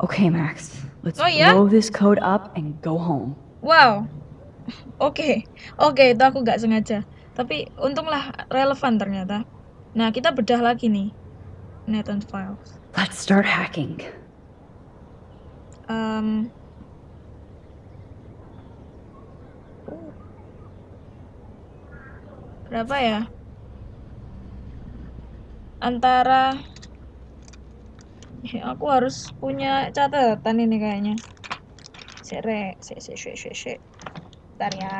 Okay, Max, let's Oh, yeah? blow this code up and go home. Wow. Oke, oke itu aku nggak sengaja. Tapi untunglah relevan ternyata. Nah kita bedah lagi nih. Nathan Files. Let's start hacking. Uh. berapa ya? Antara Ya, aku harus punya catatan ini kayaknya. Sere, se, se, se, se, se. Bentar ya.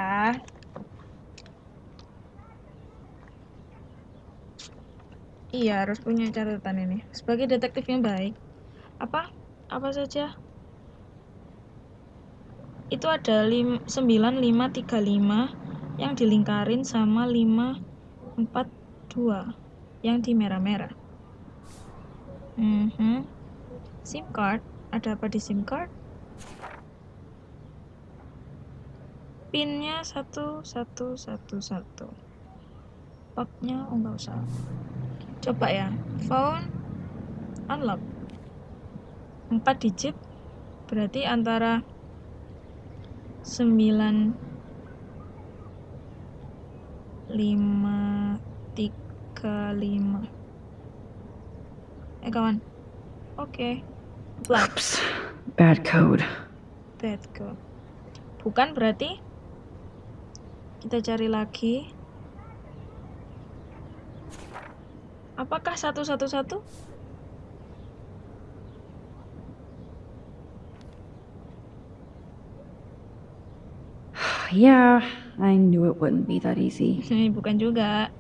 Iya, harus punya catatan ini. Sebagai detektif yang baik. Apa? Apa saja? Itu ada lim 9535 yang dilingkarin sama 542 yang di merah-merah. Mhm. SIM card, ada apa di SIM card? Pinnya satu satu satu satu. Oh nggak usah. Coba ya, phone unlock. 4 digit berarti antara 9 5 3 5 Eh kawan. Oke. Apply. Oops, bad code. Bad code. Bukan berarti kita cari lagi. Apakah satu satu satu? Yeah, I knew it wouldn't be that easy. Bukan juga.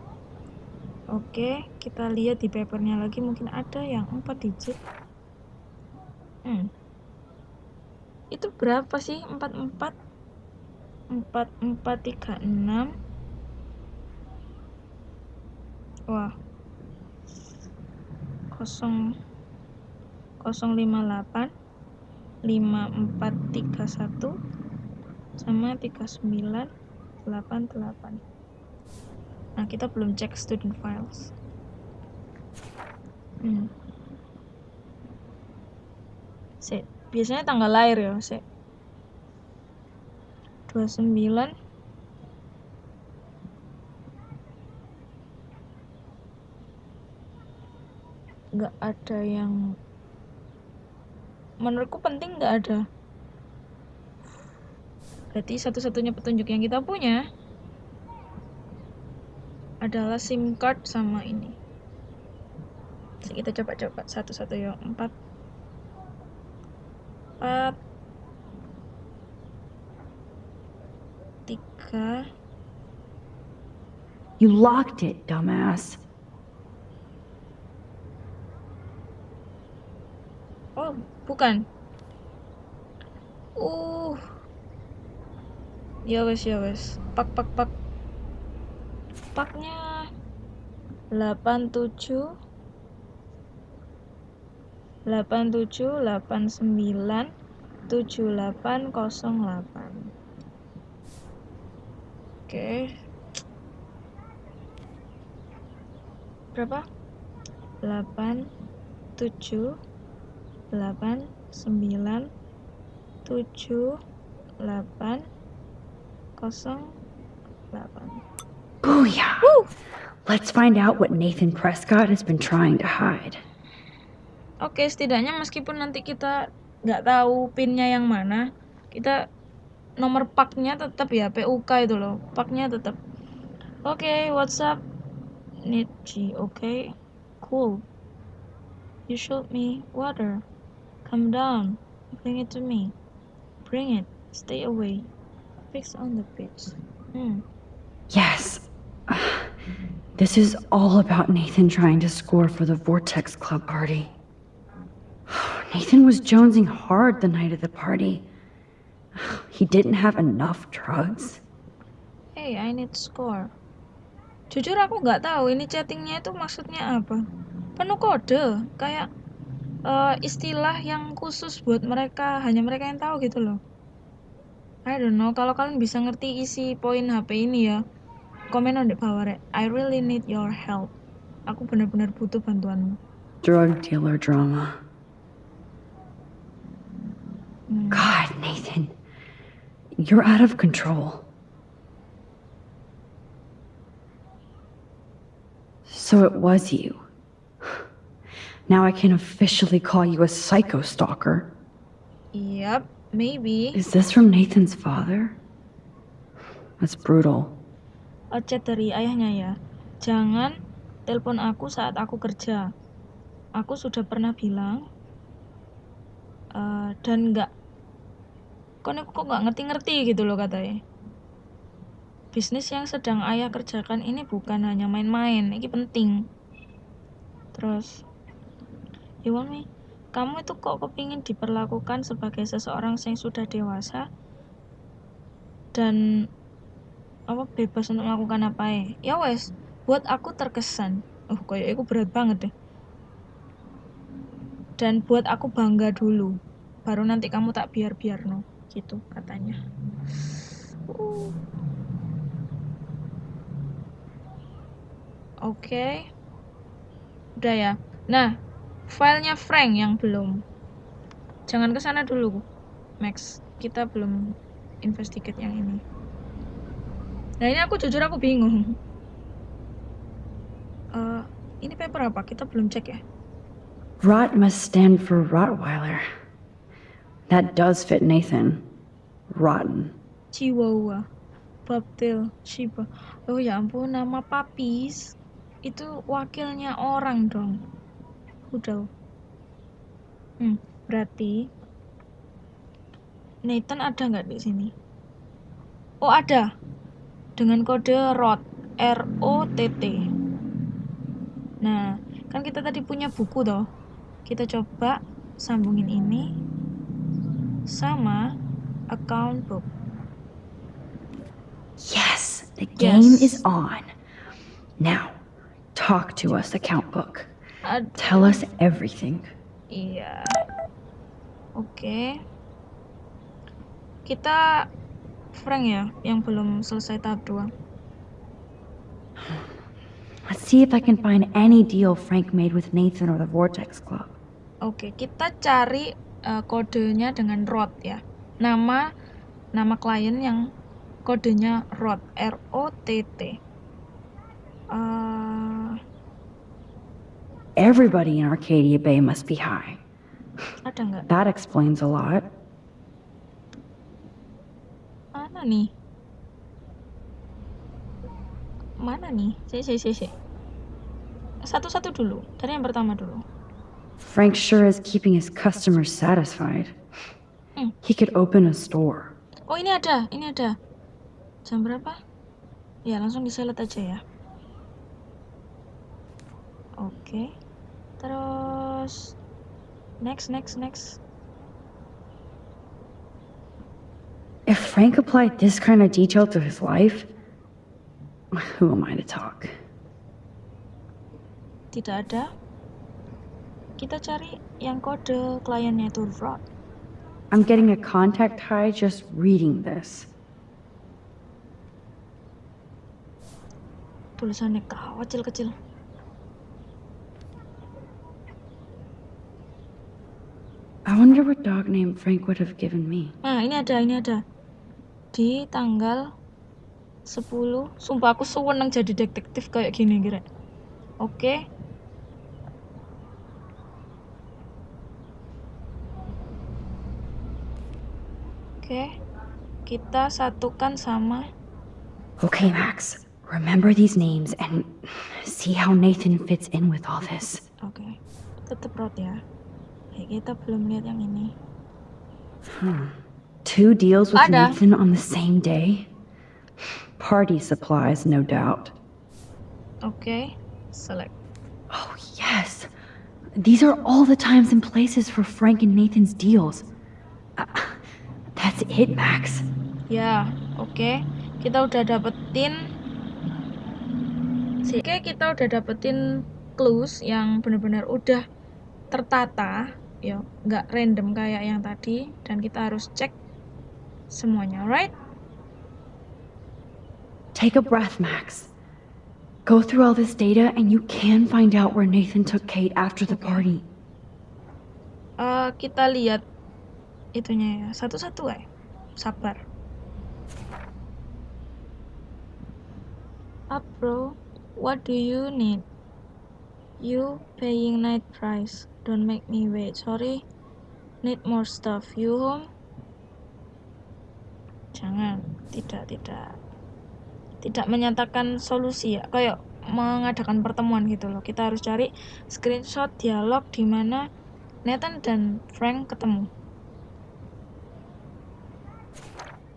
Oke, kita lihat di papernya lagi mungkin ada yang 4 digit. Hmm. Itu berapa sih? 44 4436 Wah. 0 058 5431 sama 3988. Nah, kita belum cek student files. Hmm. Biasanya tanggal lahir ya, sik. 29 nggak ada yang menurutku penting nggak ada. Berarti satu-satunya petunjuk yang kita punya adalah SIM card sama ini. Jadi kita coba-coba satu-satu ya empat. Empat. Tiga. You locked it, dumbass. Bukan. Uh. Ya wes ya wes. Pak pak pak. Paknya 87 87 89 7808. Oke. Berapa? 8 7 8 9 7 8 0 8 Booyah! Let's find out what Nathan Prescott has been trying to hide. Oke, setidaknya meskipun nanti kita nggak tahu pinnya yang mana, kita nomor paknya tetap ya PUK itu loh, paknya tetap. Oke, what's up? G, oke, cool. You showed me water. Come down. Bring it to me. Bring it. Stay away. Fix on the pitch. Hmm. Yes. This is all about Nathan trying to score for the Vortex Club party. Nathan was jonesing hard the night of the party. He didn't have enough drugs. Hey, I need score. Jujur aku nggak tahu ini chattingnya itu maksudnya apa. Penuh kode, kayak uh, istilah yang khusus buat mereka, hanya mereka yang tahu gitu loh. I don't know, kalau kalian bisa ngerti isi poin HP ini ya, komen di bawah rek. I really need your help. Aku benar-benar butuh bantuanmu. Drug dealer drama. Hmm. God, Nathan. You're out of control. So it was you. Now I can officially call you a psycho stalker. Yep, maybe. Is this from Nathan's father? That's brutal. Chat dari ayahnya ya. Jangan telepon aku saat aku kerja. Aku sudah pernah bilang uh, dan nggak kok kok nggak ngerti-ngerti gitu loh katanya. Bisnis yang sedang ayah kerjakan ini bukan hanya main-main, ini penting. Terus, you want me? Kamu itu kok kepingin diperlakukan sebagai seseorang yang sudah dewasa dan apa bebas untuk melakukan apa ya ya wes buat aku terkesan oh kayak aku berat banget deh dan buat aku bangga dulu baru nanti kamu tak biar biar no gitu katanya uh. oke okay. udah ya nah filenya Frank yang belum jangan ke sana dulu Max kita belum investigate yang ini Nah ini aku jujur aku bingung. Uh, ini paper apa? Kita belum cek ya. Rot must stand for Rottweiler. That does fit Nathan. Rotten. Chihuahua. Bobtail. Shiba. Oh ya ampun, nama Papis. Itu wakilnya orang dong. Udah. Hmm, berarti Nathan ada nggak di sini? Oh ada dengan kode ROT R O T T. Nah, kan kita tadi punya buku toh. Kita coba sambungin ini sama account book. Yes, the game Yes. is on. Now, talk to us, account book. Ad- Tell us everything. Iya. Oke. Kita Frank ya yang belum selesai tahap 2. Let's see if I can find any deal Frank made with Nathan or the Vortex Club. Oke, kita cari eh, kodenya dengan ROT ya. Nama nama klien yang kodenya ROT, R O T T. Eh, Everybody in Arcadia Bay must be high. ada nggak? That explains a lot. Mana nih? Mana nih? Si, si, si, si. Satu-satu dulu. Dari yang pertama dulu. Frank sure is keeping his customers satisfied. Hmm. He could open a store. Oh ini ada, ini ada. Jam berapa? Ya langsung diselet aja ya. Oke terus next next next If Frank applied this kind of detail to his life, who am I to talk? Tidak ada. Kita cari yang kode kliennya itu fraud. I'm getting a contact high just reading this. Tulisannya kecil-kecil. I wonder what dog name Frank would have given me. Nah, ini ada, ini ada. Di tanggal 10. Sumpah aku seneng jadi detektif kayak gini, kira. Oke. Oke. Kita satukan sama Okay, Max, remember these names and see how Nathan fits in with all this. Oke. Tetep road ya. Oke, kita belum lihat yang ini. Two deals with Ada. Nathan on the same day? Party supplies, no doubt. Oke. Select. Oh, yes. These are all the times and places for Frank and Nathan's deals. Uh, that's it, Max. Ya, oke. Kita udah dapetin Oke, kita udah dapetin clues yang benar-benar udah tertata, ya, nggak random kayak yang tadi dan kita harus cek semuanya, right? Take a breath, Max. Go through all this data and you can find out where Nathan took Kate after the party. Eh, kita lihat itunya ya, satu-satu ya. Sabar. Up, bro. What do you need? You paying night price. Don't make me wait. Sorry. Need more stuff. You home? Jangan. Tidak, tidak. Tidak menyatakan solusi ya. Kayak mengadakan pertemuan gitu loh. Kita harus cari screenshot dialog di mana Nathan dan Frank ketemu.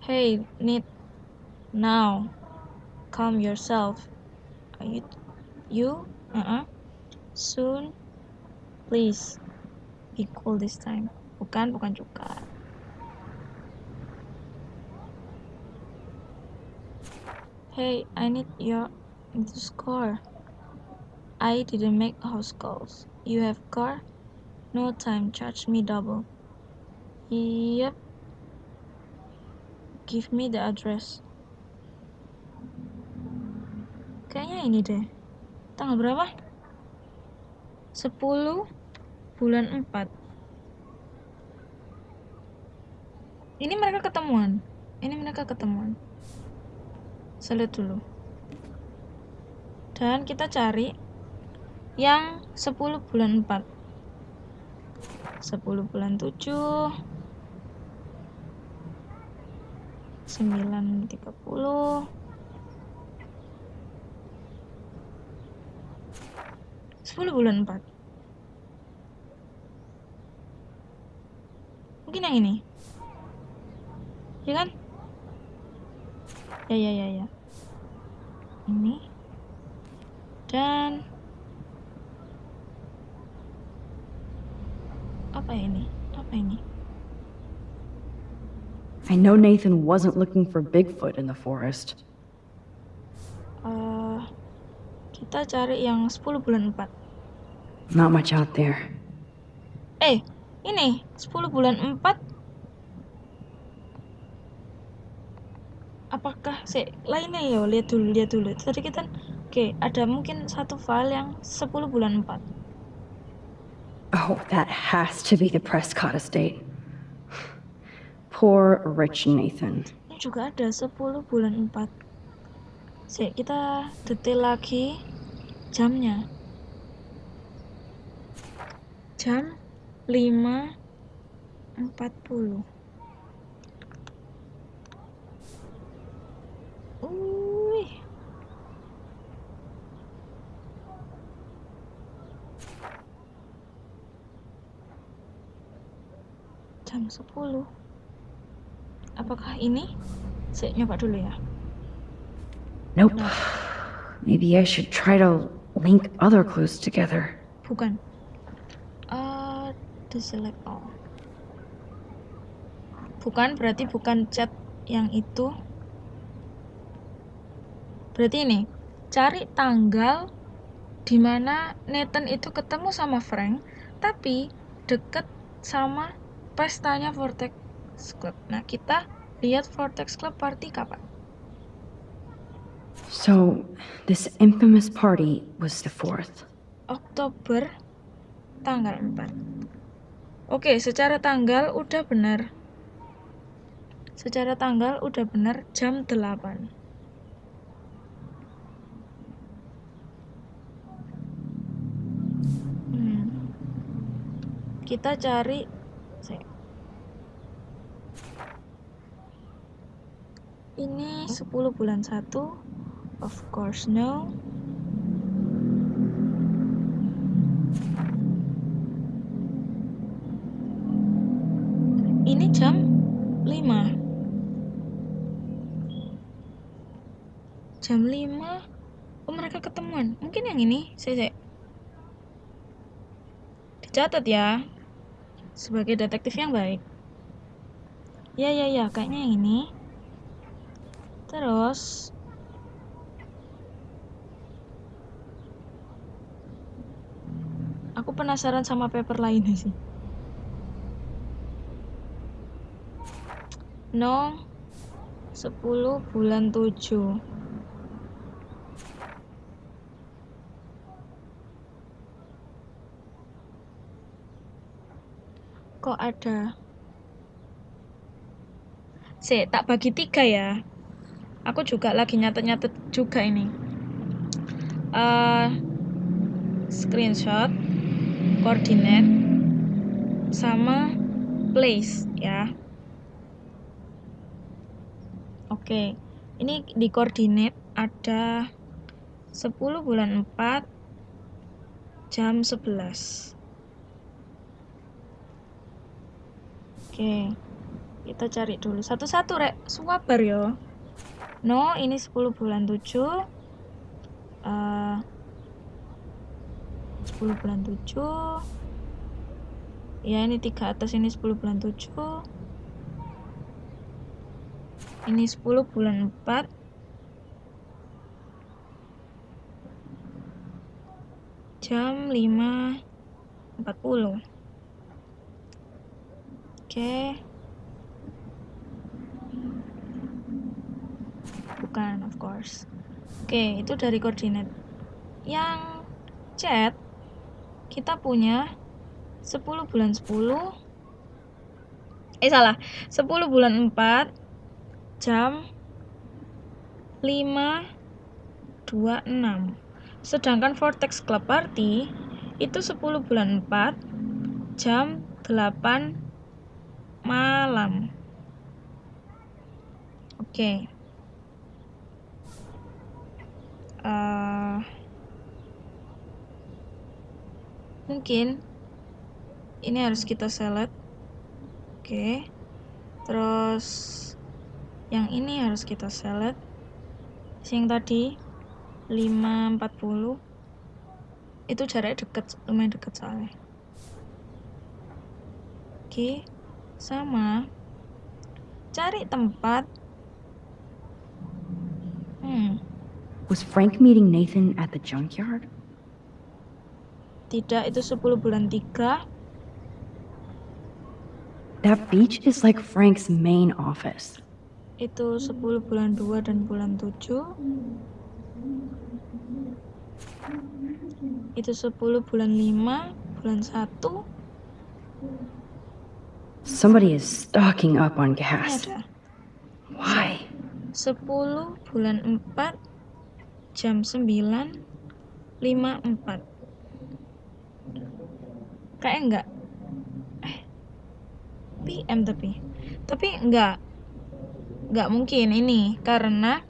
Hey, need now. Calm yourself. Are you you? Uh-uh. Soon. Please. Be cool this time. Bukan, bukan juga. Hey, I need your need to score. I didn't make house calls. You have car? No time, charge me double. Yep. Give me the address. Kayaknya ini deh. Tanggal berapa? 10 bulan 4. Ini mereka ketemuan. Ini mereka ketemuan. Lihat dulu. Dan kita cari yang 10 bulan 4. 10 bulan 7 9.30 10 bulan 4 Mungkin yang ini Ya kan? Ya ya ya ya Ini Dan Apa ini? Apa ini? I know Nathan wasn't looking for Bigfoot in the forest. Eh, kita cari yang 10 bulan 4 Not much out there. Eh, ini 10 bulan 4 Apakah si lainnya ya? Lihat dulu, lihat dulu. Tadi kita Oke, ada mungkin satu file yang 10 bulan 4 Oh, that has to be the Prescott estate. Poor rich Nathan. Ini juga ada 10 bulan 4 Si, kita detail lagi jamnya. Jam 5.40. Wih. Jam 10. Apakah ini? Saya nyoba dulu ya. Nope. Maybe I should try to link other clues together. Bukan. Uh, deselect all. Bukan berarti bukan chat yang itu. Berarti ini, cari tanggal di mana Nathan itu ketemu sama Frank, tapi deket sama pestanya Vortex Club. Nah, kita lihat Vortex Club party kapan? So, this infamous party was the 4th. Oktober tanggal 4. Oke, secara tanggal udah benar. Secara tanggal udah benar jam 8. Hmm. Kita cari Ini 10 bulan 1. Of course no. Ini jam 5. Jam 5. Oh, mereka ketemuan. Mungkin yang ini. Saya, saya. Dicatat ya. Sebagai detektif yang baik. Ya, ya, ya. Kayaknya yang ini. Terus. Aku penasaran sama paper lainnya sih. No 10 bulan 7 Kok ada? Sih, tak bagi tiga ya. Aku juga lagi nyatet-nyatet juga ini. Eh, Screenshot Koordinat Sama Place ya Oke, ini di koordinat ada 10 bulan 4 jam 11. Oke, kita cari dulu satu-satu rek, suwabar yo. No, ini 10 bulan 7. Eh 10 bulan 7. Ya, ini tiga atas ini 10 bulan 7. Ini 10 bulan 4 Jam 5.40 Oke. Bukan, of course. Oke, itu dari koordinat. Yang chat Kita punya 10 bulan 10 Eh salah. 10 bulan 4 jam 5.26 sedangkan Vortex Club Party itu 10 bulan 4 jam 8 malam oke okay. uh, mungkin ini harus kita select oke okay. terus yang ini harus kita select. Yang tadi 540 itu jaraknya deket lumayan deket soalnya. Oke sama. Cari tempat. Hmm. Was Frank meeting Nathan at the junkyard? tidak itu 10 bulan 3 That beach is like Frank's main office. Itu 10 bulan 2 dan bulan 7 itu 10 bulan 5 bulan 1 Somebody is stocking up on gas. ada. Why? 10 bulan 4 jam 9 54 kayak enggak? Eh PM tapi. Tapi enggak enggak mungkin ini. Karena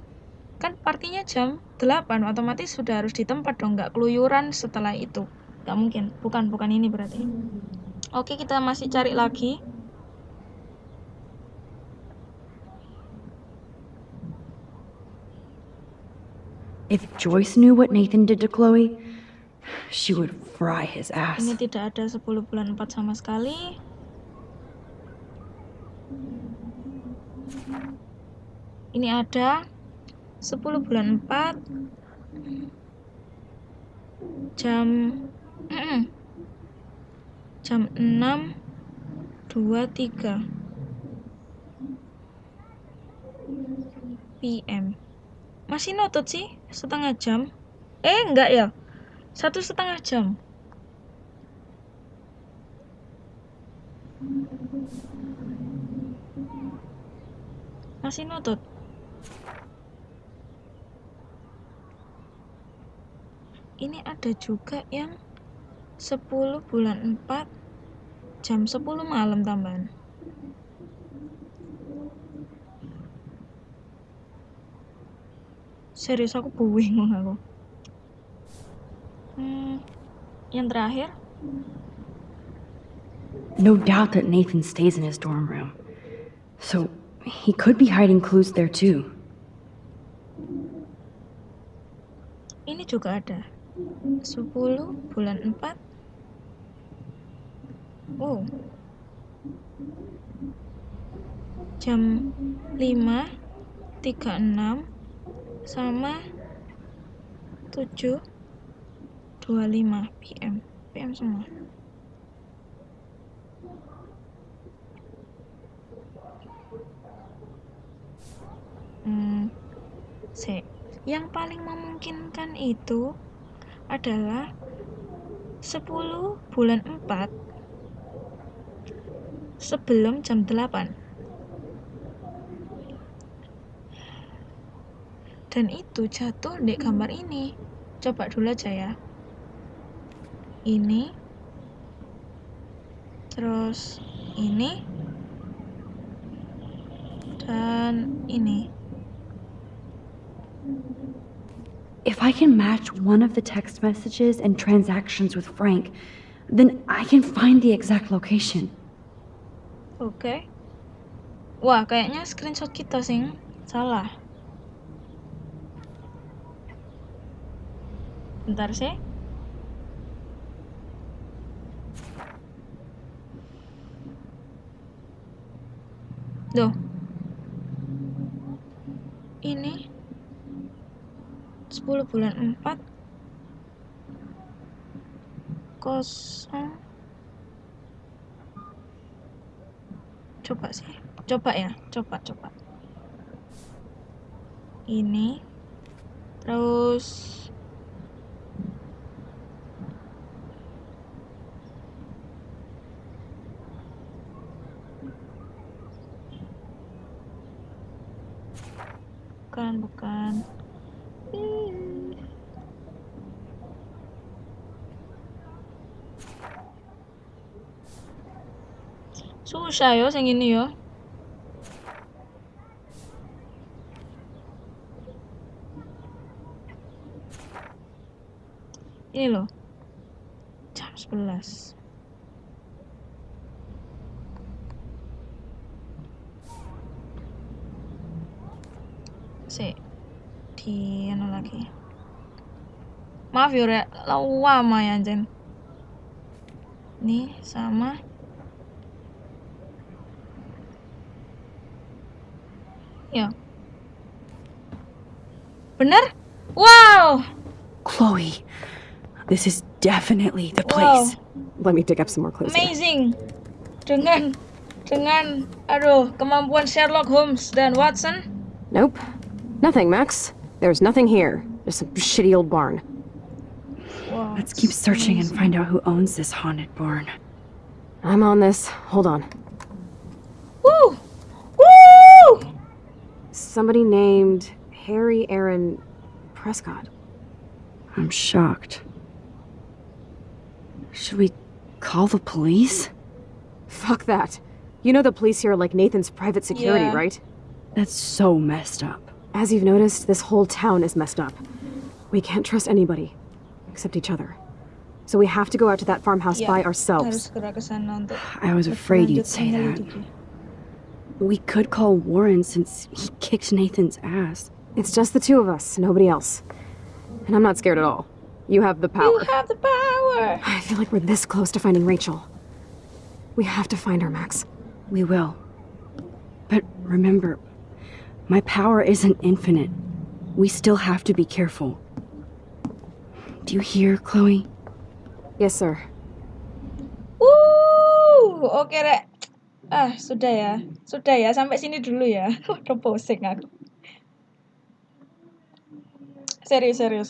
kan partinya jam 8 otomatis sudah harus di tempat dong enggak keluyuran setelah itu. Enggak mungkin. Bukan bukan ini berarti. Oke kita masih cari lagi. If Joyce knew what Nathan did to Chloe, she would fry his ass. Ini tidak ada 10 bulan 4 sama sekali. Ini ada 10 bulan 4 jam jam 6 23 PM masih notut sih setengah jam. Eh enggak ya? Satu setengah jam. Masih nutut ini ada juga yang 10 bulan 4 jam 10 malam tambahan serius aku bingung aku hmm, yang terakhir No doubt that Nathan stays in his dorm room. So he could be hiding clues there too. ini juga ada 10 bulan 4 oh. Jam 5 36 sama 7 25 PM PM semua. Hmm sek yang paling memungkinkan itu adalah 10 bulan 4 sebelum jam 8 dan itu jatuh di gambar ini. Coba dulu aja ya. Ini. Terus ini. Dan ini If I can match one of the text messages and transactions with Frank, then I can find the exact location. Oke. Wah, kayaknya screenshot kita sing salah. Bentar sih. Duh. Ini 10 bulan 4 kosong. Coba sih. Coba ya. Coba coba. Ini. Terus. Bukan bukan susah yo sing ini yo ini loh. Jam 11 sih di anu lagi. Maaf ya lama ya anjen nih sama bener wow Chloe, this is definitely the wow place. Let me dig up some more clues. Amazing. here. amazing dengan dengan aduh kemampuan Sherlock Holmes dan Watson Nope. Nothing, Max. There's nothing here. Just some shitty old barn. wow Let's keep searching and find out who owns this haunted barn. I'm on this. Hold on. woo woo Somebody named Harry Aaron Prescott. I'm shocked. Should we call the police? Fuck that. You know the police here are like Nathan's private security, Yeah. right? That's so messed up. As you've noticed, this whole town is messed up. We can't trust anybody except each other. So we have to go out to that farmhouse Ya, by ourselves. segera ke sana untuk I was afraid you'd say that. We could call Warren since he kicked Nathan's ass. It's just the two of us, nobody else. And I'm not scared at all. You have the power. You have the power. I feel like we're this close to finding Rachel. We have to find her, Max. We will. But remember, My power isn't infinite. We still have to be careful. Do you hear, Chloe? Yes, sir. Uh, oke rek. Ah, sudah ya. Sudah ya, sampai sini dulu ya. Udah pusing aku. Serius, serius.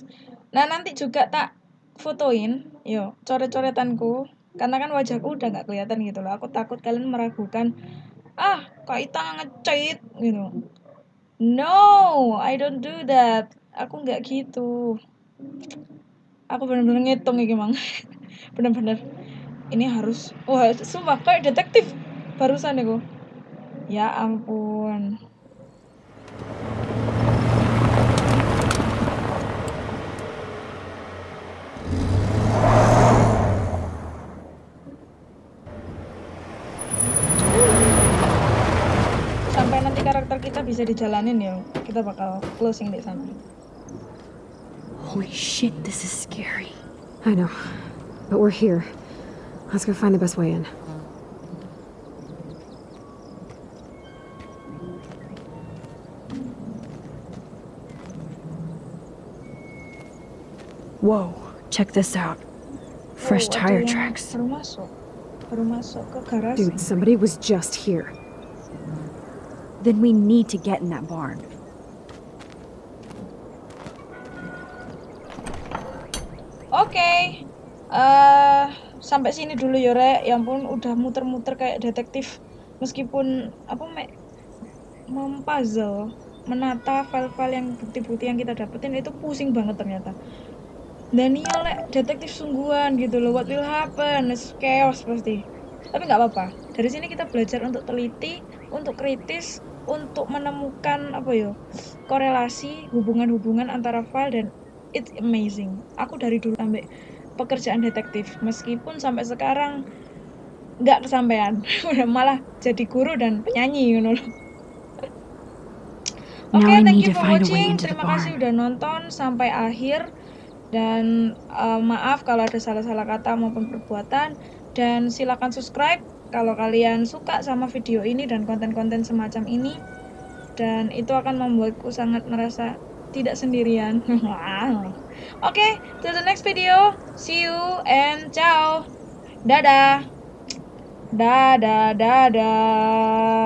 Nah, nanti juga tak fotoin, yo, coret-coretanku. Karena kan wajahku udah nggak kelihatan gitu loh. Aku takut kalian meragukan, ah, kok Ita ngecit gitu. No, I don't do that. Aku nggak gitu. Aku bener-bener ngitung ya Mang. bener-bener. Ini harus, wah, sumpah kayak detektif barusan aku. Ya ampun. Bisa dijalanin ya, kita bakal closing di sana. Holy shit, this is scary. I know. But we're here. Let's go find the best way in. Whoa, check this out. Fresh Oh, tire tracks. Baru masuk. Baru masuk ke garasi. Dude, somebody was just here. Then we need to get in that barn. Oke. eh sampai sini dulu ya, Rek. Ya ampun, udah muter-muter kayak detektif. Meskipun apa mek mempuzzle, menata file-file yang bukti-bukti yang kita dapetin itu pusing banget ternyata. Dan iya lek detektif sungguhan gitu loh. What will happen? It's chaos pasti. Tapi nggak apa-apa. Dari sini kita belajar untuk teliti, untuk kritis, untuk menemukan apa yo korelasi hubungan-hubungan antara file dan it's amazing. Aku dari dulu sampai pekerjaan detektif, meskipun sampai sekarang nggak kesampaian, malah jadi guru dan penyanyi, you know. Oke, I thank you for watching. Terima kasih udah nonton sampai akhir. Dan eh, maaf kalau ada salah-salah kata maupun perbuatan. Dan silakan subscribe kalau kalian suka sama video ini dan konten-konten semacam ini. Dan itu akan membuatku sangat merasa tidak sendirian. Oke, till the next video. See you and ciao. Dadah. Dadah, dadah.